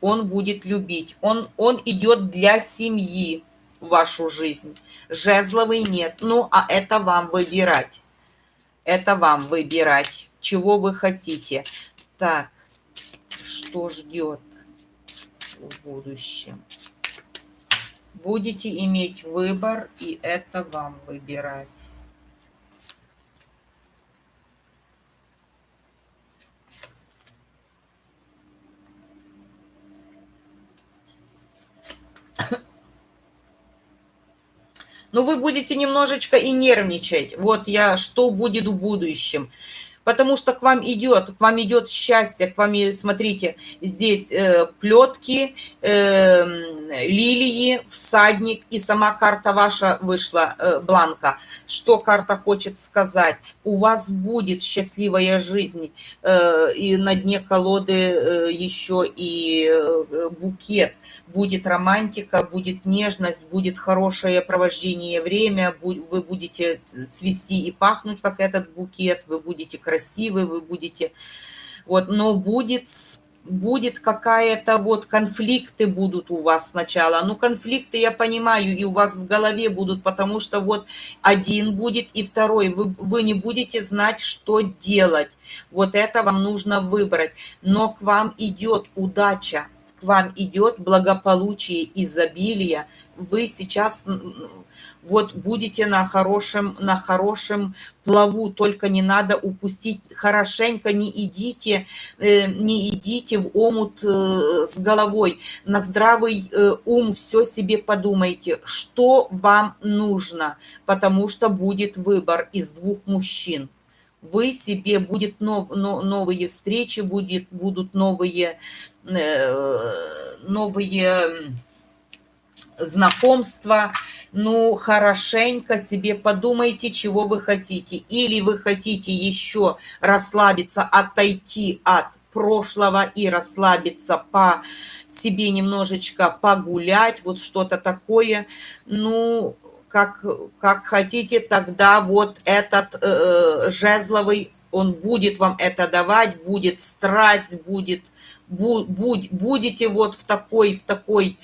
Он будет любить. Он, он идет для семьи в вашу жизнь. Жезловый нет. Ну, а это вам выбирать. Это вам выбирать, чего вы хотите. Так, что ждет в будущем? Будете иметь выбор, и это вам выбирать. Но вы будете немножечко и нервничать. Вот я, что будет в будущем. Потому что к вам идет, к вам идет счастье, к вам, смотрите, здесь э, плетки, э, лилии, всадник, и сама карта ваша вышла, э, бланка. Что карта хочет сказать? У вас будет счастливая жизнь, э, и на дне колоды э, еще и э, букет будет романтика, будет нежность, будет хорошее провождение время, вы будете цвести и пахнуть, как этот букет, вы будете красивы, вы будете... Вот, но будет будет какая-то вот конфликты будут у вас сначала. Ну, конфликты, я понимаю, и у вас в голове будут, потому что вот один будет и второй. Вы, вы не будете знать, что делать. Вот это вам нужно выбрать. Но к вам идет удача вам идет благополучие, изобилие, вы сейчас вот будете на хорошем, на хорошем плаву, только не надо упустить хорошенько, не идите, э, не идите в омут э, с головой, на здравый э, ум все себе подумайте, что вам нужно, потому что будет выбор из двух мужчин вы себе будет нов, но, новые встречи, будет, будут новые, э, новые знакомства. Ну, хорошенько себе подумайте, чего вы хотите. Или вы хотите еще расслабиться, отойти от прошлого и расслабиться по себе немножечко погулять, вот что-то такое. Ну, как, как хотите, тогда вот этот э, жезловый, он будет вам это давать, будет страсть, будет, бу, будь, будете вот в такой, в такой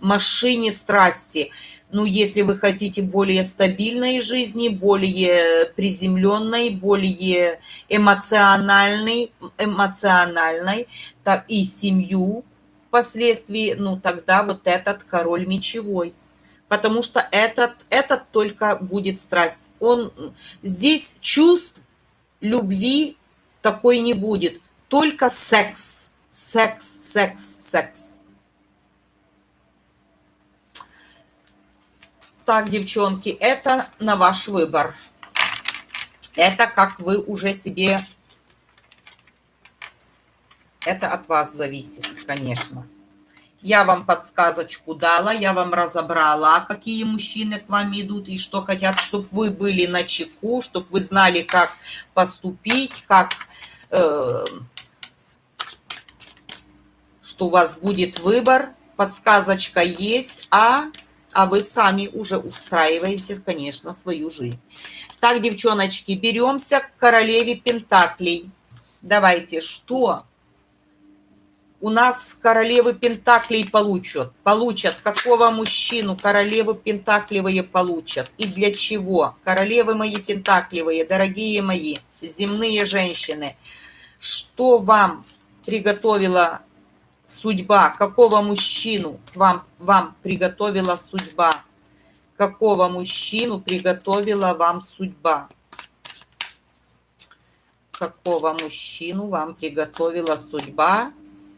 машине страсти. Ну, если вы хотите более стабильной жизни, более приземленной, более эмоциональной, эмоциональной, так и семью впоследствии, ну, тогда вот этот король мечевой потому что этот, этот только будет страсть. Он, здесь чувств, любви такой не будет, только секс, секс, секс, секс. Так, девчонки, это на ваш выбор. Это как вы уже себе... Это от вас зависит, конечно. Я вам подсказочку дала, я вам разобрала, какие мужчины к вам идут и что хотят, чтобы вы были на чеку, чтобы вы знали, как поступить, как... Э, что у вас будет выбор, подсказочка есть, а, а вы сами уже устраиваете, конечно, свою жизнь. Так, девчоночки, беремся к королеве Пентаклей. Давайте, что у нас королевы Пентаклей получат? Получат. Какого мужчину королевы Пентаклевые получат? И для чего? Королевы мои Пентаклевые, дорогие мои, земные женщины, что вам приготовила судьба? Какого мужчину вам, вам приготовила судьба? Какого мужчину приготовила вам судьба? Какого мужчину вам приготовила судьба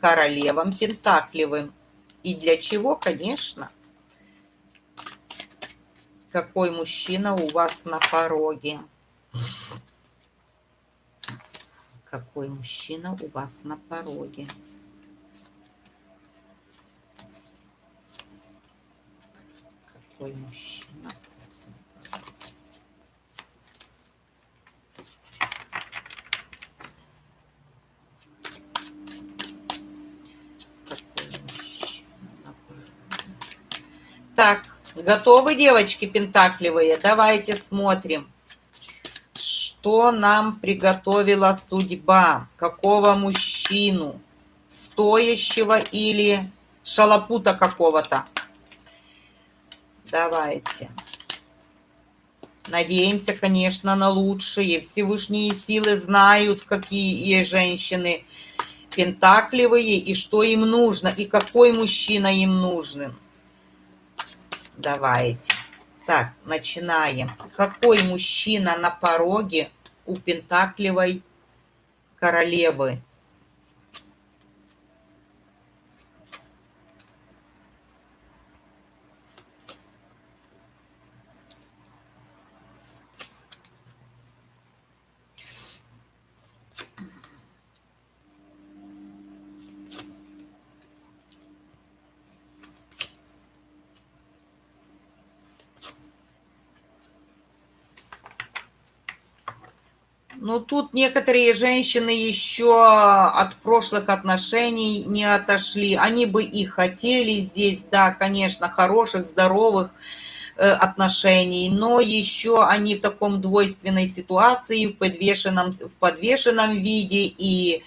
королевам Пентаклевым? И для чего, конечно? Какой мужчина у вас на пороге? Какой мужчина у вас на пороге? Какой мужчина у вас на пороге? Какой мужчина на пороге? Так, готовы, девочки пентакливые? Давайте смотрим что нам приготовила судьба, какого мужчину, стоящего или шалопута какого-то. Давайте. Надеемся, конечно, на лучшее. Всевышние силы знают, какие женщины пентакливые, и что им нужно, и какой мужчина им нужен. Давайте. Так, начинаем. Какой мужчина на пороге у Пентакливой королевы? Ну, тут некоторые женщины еще от прошлых отношений не отошли. Они бы и хотели здесь, да, конечно, хороших, здоровых э, отношений, но еще они в таком двойственной ситуации, в подвешенном, в подвешенном виде и,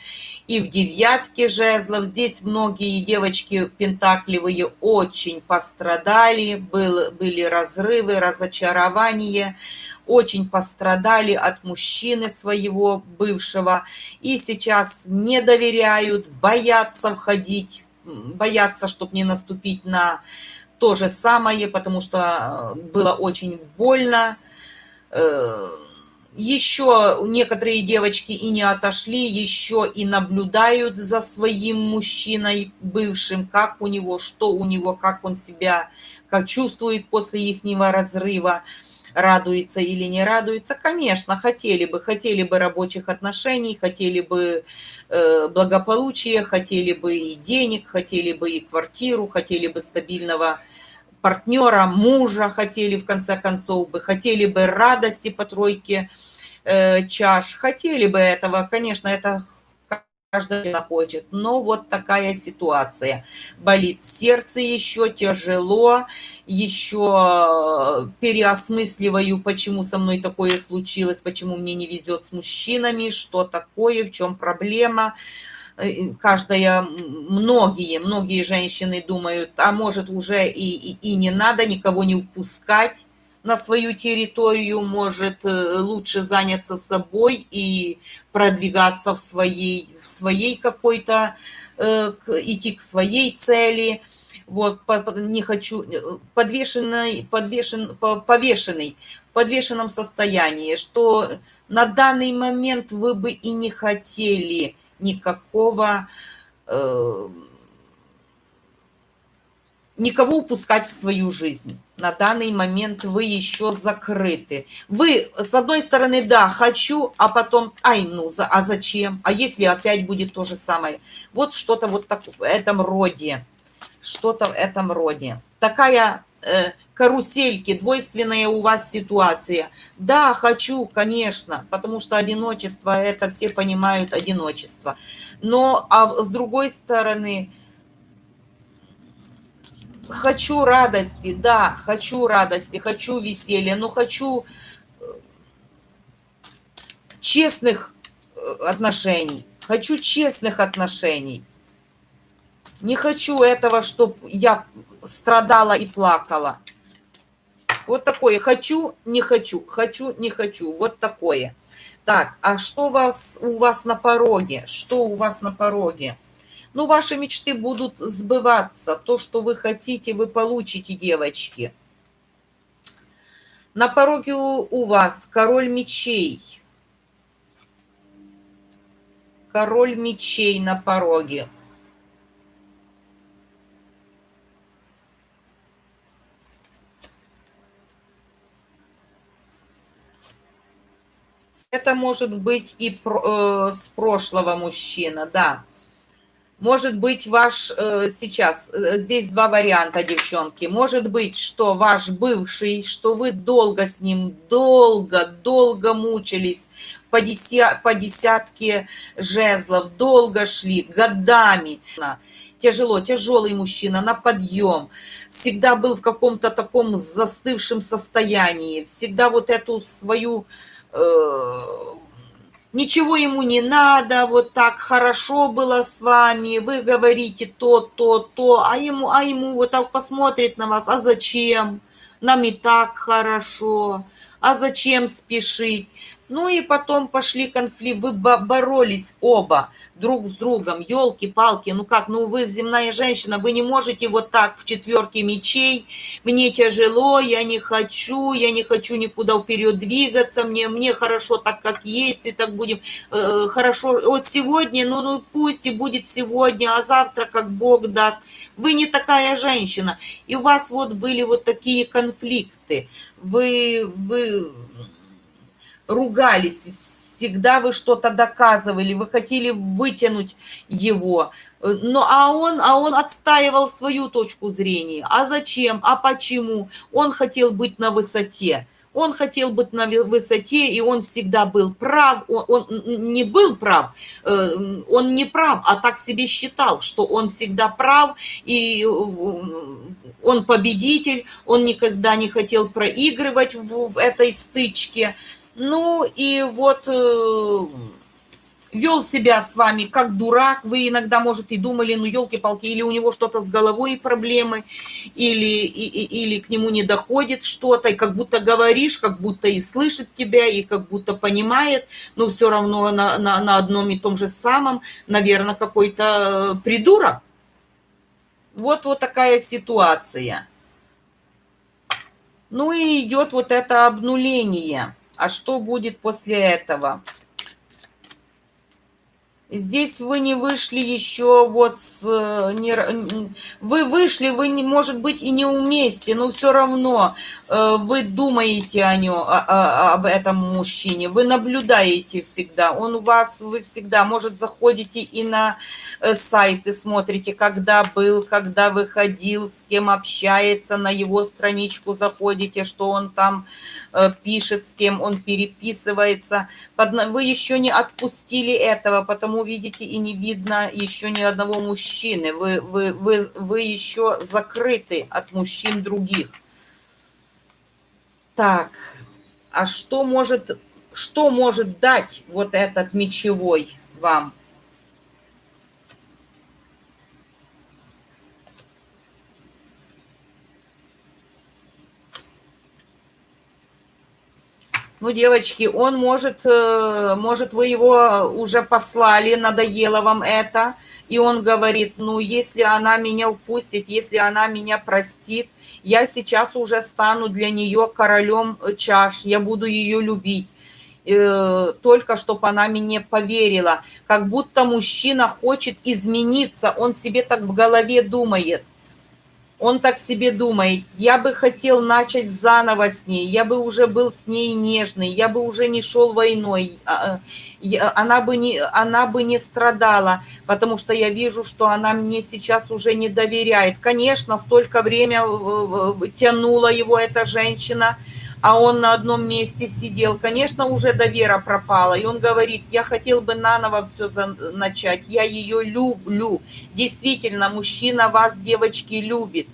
и в девятке жезлов. Здесь многие девочки пентакливые очень пострадали, был, были разрывы, разочарования очень пострадали от мужчины своего бывшего и сейчас не доверяют, боятся входить, боятся, чтобы не наступить на то же самое, потому что э, было очень больно. Э, еще некоторые девочки и не отошли, еще и наблюдают за своим мужчиной бывшим, как у него, что у него, как он себя как чувствует после их разрыва радуется или не радуется. Конечно, хотели бы, хотели бы рабочих отношений, хотели бы э, благополучия, хотели бы и денег, хотели бы и квартиру, хотели бы стабильного партнера, мужа, хотели в конце концов бы, хотели бы радости по тройке э, чаш, хотели бы этого, конечно, это каждый хочет. Но вот такая ситуация. Болит сердце еще, тяжело, еще переосмысливаю, почему со мной такое случилось, почему мне не везет с мужчинами, что такое, в чем проблема. Э, каждая, многие, многие женщины думают, а может уже и, и, и не надо никого не упускать, на свою территорию, может э, лучше заняться собой и продвигаться в своей, в своей какой-то, э, идти к своей цели. Вот, не хочу, э, подвешенный, подвешен, повешенный, в подвешенном состоянии, что на данный момент вы бы и не хотели никакого никого упускать в свою жизнь. На данный момент вы еще закрыты. Вы, с одной стороны, да, хочу, а потом, ай, ну, за, а зачем? А если опять будет то же самое? Вот что-то вот так в этом роде. Что-то в этом роде. Такая э, карусельки, двойственная у вас ситуация. Да, хочу, конечно, потому что одиночество, это все понимают одиночество. Но, а с другой стороны, хочу радости, да, хочу радости, хочу веселья, но хочу э, честных э, отношений, хочу честных отношений. Не хочу этого, чтобы я страдала и плакала. Вот такое. Хочу, не хочу. Хочу, не хочу. Вот такое. Так, а что у вас, у вас на пороге? Что у вас на пороге? Ну, ваши мечты будут сбываться. То, что вы хотите, вы получите, девочки. На пороге у, вас король мечей. Король мечей на пороге. Это может быть и э, с прошлого мужчина, да. Может быть, ваш э, сейчас, э, здесь два варианта, девчонки. Может быть, что ваш бывший, что вы долго с ним, долго, долго мучились по, деся, по десятке жезлов, долго шли, годами. Тяжело, тяжелый мужчина, на подъем. Всегда был в каком-то таком застывшем состоянии. Всегда вот эту свою Э, ничего ему не надо, вот так хорошо было с вами, вы говорите то, то, то, а ему, а ему вот так посмотрит на вас, а зачем? Нам и так хорошо, а зачем спешить? Ну и потом пошли конфликты, вы боролись оба друг с другом, елки-палки, ну как, ну вы земная женщина, вы не можете вот так в четверке мечей, мне тяжело, я не хочу, я не хочу никуда вперед двигаться, мне, мне хорошо так, как есть, и так будем э, хорошо, вот сегодня, ну, ну пусть и будет сегодня, а завтра как Бог даст, вы не такая женщина, и у вас вот были вот такие конфликты, вы, вы ругались, всегда вы что-то доказывали, вы хотели вытянуть его. Ну, а он, а он отстаивал свою точку зрения. А зачем? А почему? Он хотел быть на высоте. Он хотел быть на высоте, и он всегда был прав. Он, он не был прав, э, он не прав, а так себе считал, что он всегда прав, и э, он победитель, он никогда не хотел проигрывать в этой стычке. Ну и вот э, вел себя с вами как дурак. Вы иногда, может, и думали, ну, елки-палки, или у него что-то с головой проблемы, или, и, или к нему не доходит что-то, и как будто говоришь, как будто и слышит тебя, и как будто понимает, но все равно на, на, на одном и том же самом, наверное, какой-то э, придурок. Вот, вот такая ситуация. Ну и идет вот это обнуление. А что будет после этого? Здесь вы не вышли еще вот с... Не, вы вышли, вы, не, может быть, и не вместе, но все равно э, вы думаете о нем, об этом мужчине, вы наблюдаете всегда, он у вас, вы всегда, может, заходите и на э, сайты, смотрите, когда был, когда выходил, с кем общается, на его страничку заходите, что он там Э, пишет, с кем он переписывается. Вы еще не отпустили этого, потому, видите, и не видно еще ни одного мужчины. Вы, вы, вы, вы еще закрыты от мужчин других. Так, а что может, что может дать вот этот мечевой вам? Ну, девочки, он может, э, может, вы его уже послали, надоело вам это, и он говорит, ну, если она меня упустит, если она меня простит, я сейчас уже стану для нее королем чаш, я буду ее любить э, только чтобы она мне поверила. Как будто мужчина хочет измениться, он себе так в голове думает – он так себе думает, я бы хотел начать заново с ней, я бы уже был с ней нежный, я бы уже не шел войной, а, а, она бы не, она бы не страдала, потому что я вижу, что она мне сейчас уже не доверяет. Конечно, столько время тянула его эта женщина, а он на одном месте сидел. Конечно, уже довера пропала. И он говорит, я хотел бы наново все начать. Я ее люблю. Действительно, мужчина вас, девочки, любит.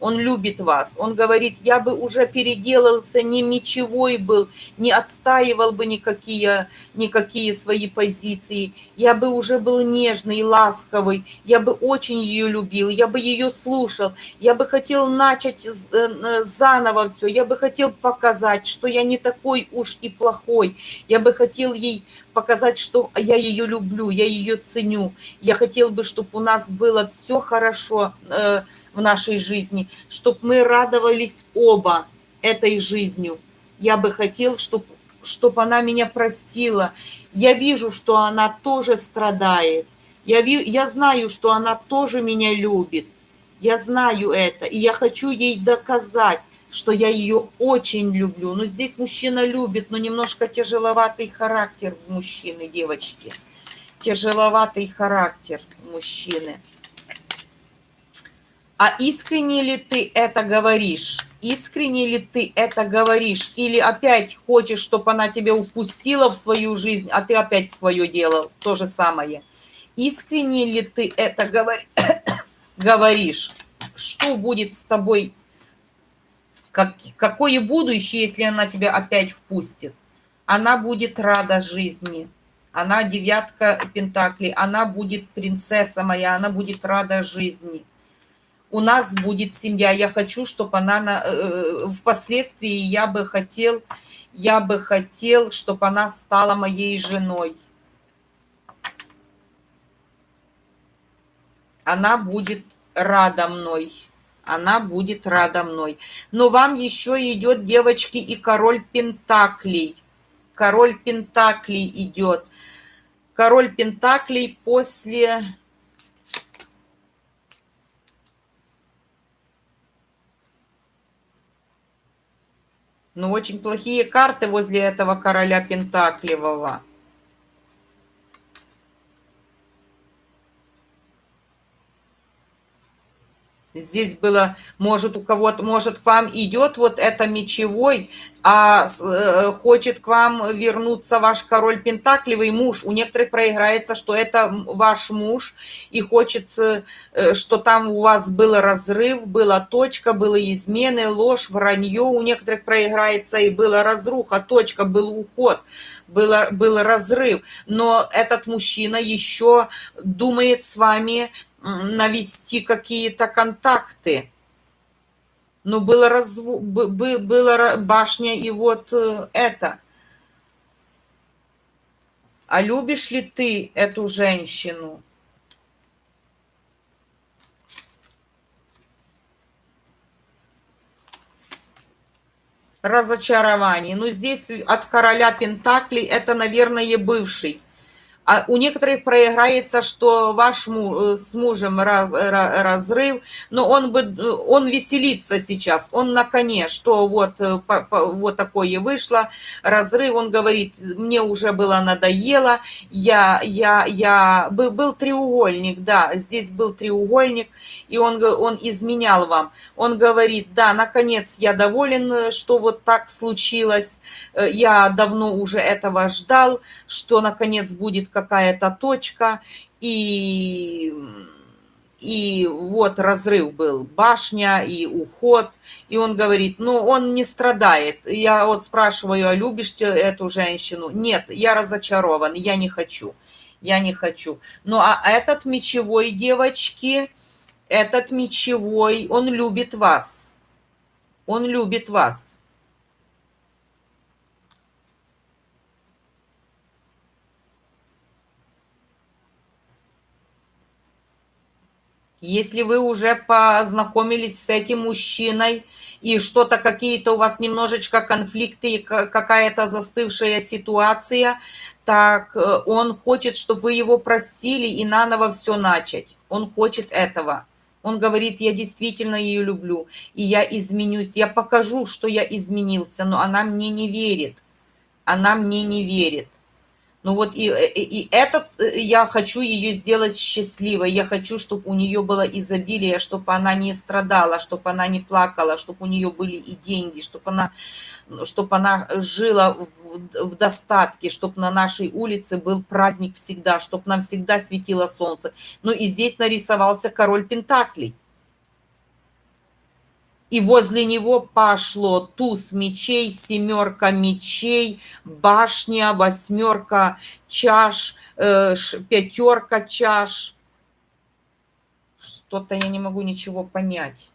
Он любит вас. Он говорит, я бы уже переделался, не мечевой был, не отстаивал бы никакие, никакие свои позиции. Я бы уже был нежный, ласковый. Я бы очень ее любил, я бы ее слушал. Я бы хотел начать э, заново все. Я бы хотел показать, что я не такой уж и плохой. Я бы хотел ей показать, что я ее люблю, я ее ценю. Я хотел бы, чтобы у нас было все хорошо э, в нашей жизни, чтобы мы радовались оба этой жизнью. Я бы хотел, чтобы чтобы она меня простила. Я вижу, что она тоже страдает. Я, ви, я знаю, что она тоже меня любит. Я знаю это. И я хочу ей доказать, что я ее очень люблю. Но здесь мужчина любит, но немножко тяжеловатый характер мужчины, девочки. Тяжеловатый характер мужчины. А искренне ли ты это говоришь? Искренне ли ты это говоришь? Или опять хочешь, чтобы она тебя упустила в свою жизнь, а ты опять свое делал? То же самое. Искренне ли ты это говор... говоришь? Что будет с тобой? Как... Какое будущее, если она тебя опять впустит? Она будет рада жизни. Она девятка пентаклей. Она будет принцесса моя. Она будет рада жизни у нас будет семья. Я хочу, чтобы она на, э, впоследствии я бы хотел, я бы хотел, чтобы она стала моей женой. Она будет рада мной. Она будет рада мной. Но вам еще идет, девочки, и король Пентаклей. Король Пентаклей идет. Король Пентаклей после Ну, очень плохие карты возле этого короля Пентаклевого. Здесь было, может, у кого-то, может, к вам идет вот это мечевой, а э, хочет к вам вернуться ваш король Пентакливый муж. У некоторых проиграется, что это ваш муж, и хочет, э, что там у вас был разрыв, была точка, были измены, ложь, вранье. У некоторых проиграется, и была разруха, точка, был уход, было, был разрыв. Но этот мужчина еще думает с вами навести какие-то контакты. Но было, разв... было башня и вот э, это. А любишь ли ты эту женщину? Разочарование. Ну, здесь от короля Пентаклей это, наверное, бывший а у некоторых проиграется, что ваш муж, э, с мужем раз, разрыв, но он, бы, он веселится сейчас, он на коне, что вот, э, по, по, вот такое вышло, разрыв, он говорит, мне уже было надоело, я, я, я, был, был треугольник, да, здесь был треугольник, и он, он изменял вам. Он говорит, да, наконец я доволен, что вот так случилось, э, я давно уже этого ждал, что наконец будет какая-то точка, и, и вот разрыв был, башня и уход, и он говорит, ну, он не страдает. Я вот спрашиваю, а любишь ты эту женщину? Нет, я разочарован, я не хочу, я не хочу. Ну, а этот мечевой, девочки, этот мечевой, он любит вас. Он любит вас. Если вы уже познакомились с этим мужчиной, и что-то, какие-то у вас немножечко конфликты, какая-то застывшая ситуация, так э, он хочет, чтобы вы его простили и наново все начать. Он хочет этого. Он говорит, я действительно ее люблю, и я изменюсь, я покажу, что я изменился, но она мне не верит. Она мне не верит. Ну вот и, э, и, и этот, э, я хочу ее сделать счастливой, я хочу, чтобы у нее было изобилие, чтобы она не страдала, чтобы она не плакала, чтобы у нее были и деньги, чтобы она, чтобы она жила в, в достатке, чтобы на нашей улице был праздник всегда, чтобы нам всегда светило солнце. Ну и здесь нарисовался король Пентаклей. И возле него пошло туз мечей, семерка мечей, башня, восьмерка чаш, э, пятерка чаш. Что-то я не могу ничего понять.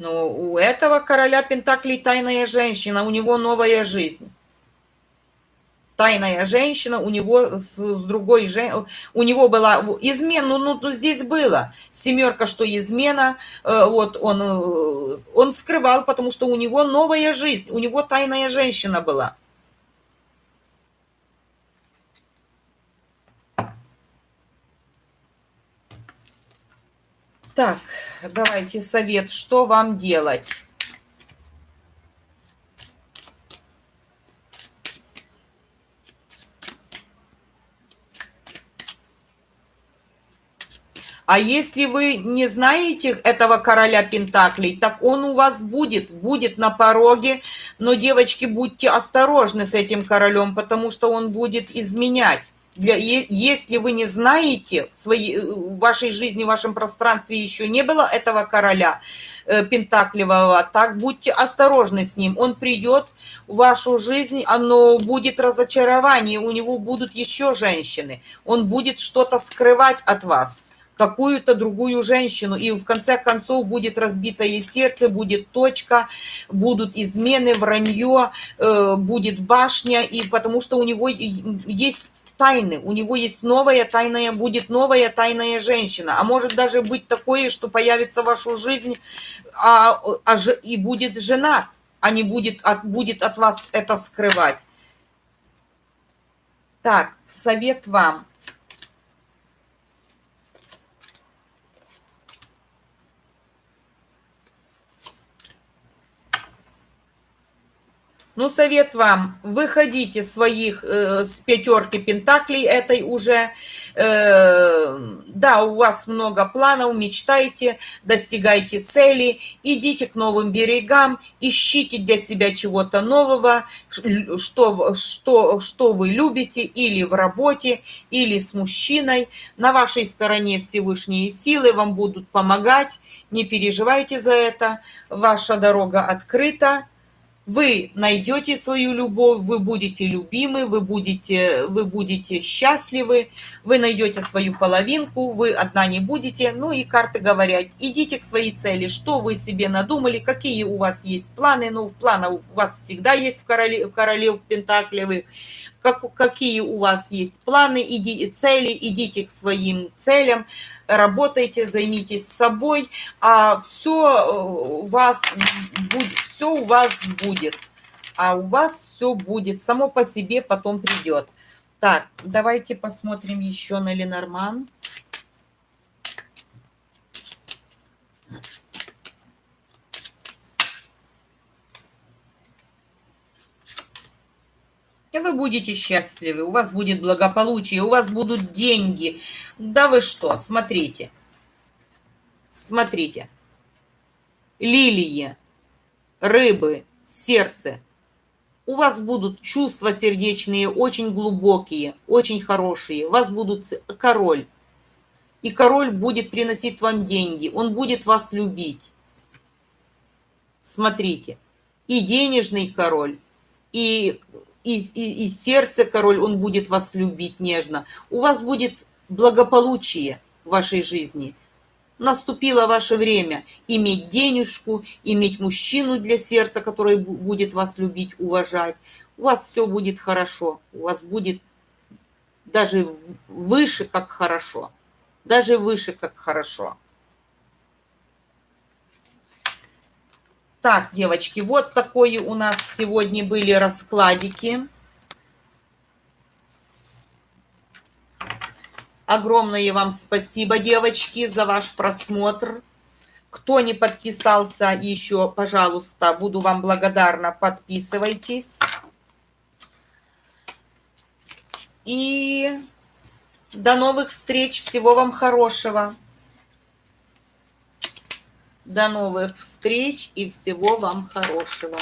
Но у этого короля Пентаклей тайная женщина, у него новая жизнь. Тайная женщина, у него с, с другой женщиной, у него была измена, ну, ну, ну здесь было семерка, что измена, э, вот он, э, он скрывал, потому что у него новая жизнь, у него тайная женщина была. Так, давайте совет, что вам делать? А если вы не знаете этого короля Пентаклей, так он у вас будет, будет на пороге. Но, девочки, будьте осторожны с этим королем, потому что он будет изменять. Для, если вы не знаете, в, своей, в вашей жизни, в вашем пространстве еще не было этого короля э, Пентакливого, так будьте осторожны с ним. Он придет в вашу жизнь, оно будет разочарование, у него будут еще женщины. Он будет что-то скрывать от вас какую-то другую женщину. И в конце концов будет разбитое сердце, будет точка, будут измены, вранье, э, будет башня. И потому что у него есть тайны, у него есть новая тайная, будет новая тайная женщина. А может даже быть такое, что появится в вашу жизнь а, а, и будет женат, а не будет от, будет от вас это скрывать. Так, совет вам – Ну, совет вам, выходите своих э, с пятерки пентаклей этой уже. Э, да, у вас много планов, мечтайте, достигайте цели, идите к новым берегам, ищите для себя чего-то нового, что, что, что вы любите или в работе, или с мужчиной. На вашей стороне Всевышние силы вам будут помогать, не переживайте за это, ваша дорога открыта вы найдете свою любовь, вы будете любимы, вы будете, вы будете счастливы, вы найдете свою половинку, вы одна не будете. Ну и карты говорят, идите к своей цели, что вы себе надумали, какие у вас есть планы. Ну, планы у вас всегда есть в короле, в королев Пентаклевых как, какие у вас есть планы, иди, цели, идите к своим целям, работайте, займитесь собой, а все э, у вас будет, все у вас будет, а у вас все будет, само по себе потом придет. Так, давайте посмотрим еще на Ленорман. И вы будете счастливы, у вас будет благополучие, у вас будут деньги. Да вы что, смотрите. Смотрите. Лилии, рыбы, сердце. У вас будут чувства сердечные очень глубокие, очень хорошие. У вас будут король. И король будет приносить вам деньги. Он будет вас любить. Смотрите. И денежный король, и и, и, и сердце король, он будет вас любить нежно. У вас будет благополучие в вашей жизни. Наступило ваше время иметь денежку, иметь мужчину для сердца, который будет вас любить, уважать. У вас все будет хорошо. У вас будет даже выше, как хорошо. Даже выше, как хорошо. Так, девочки, вот такое у нас сегодня были раскладики. Огромное вам спасибо, девочки, за ваш просмотр. Кто не подписался еще, пожалуйста, буду вам благодарна, подписывайтесь. И до новых встреч, всего вам хорошего. До новых встреч и всего вам хорошего.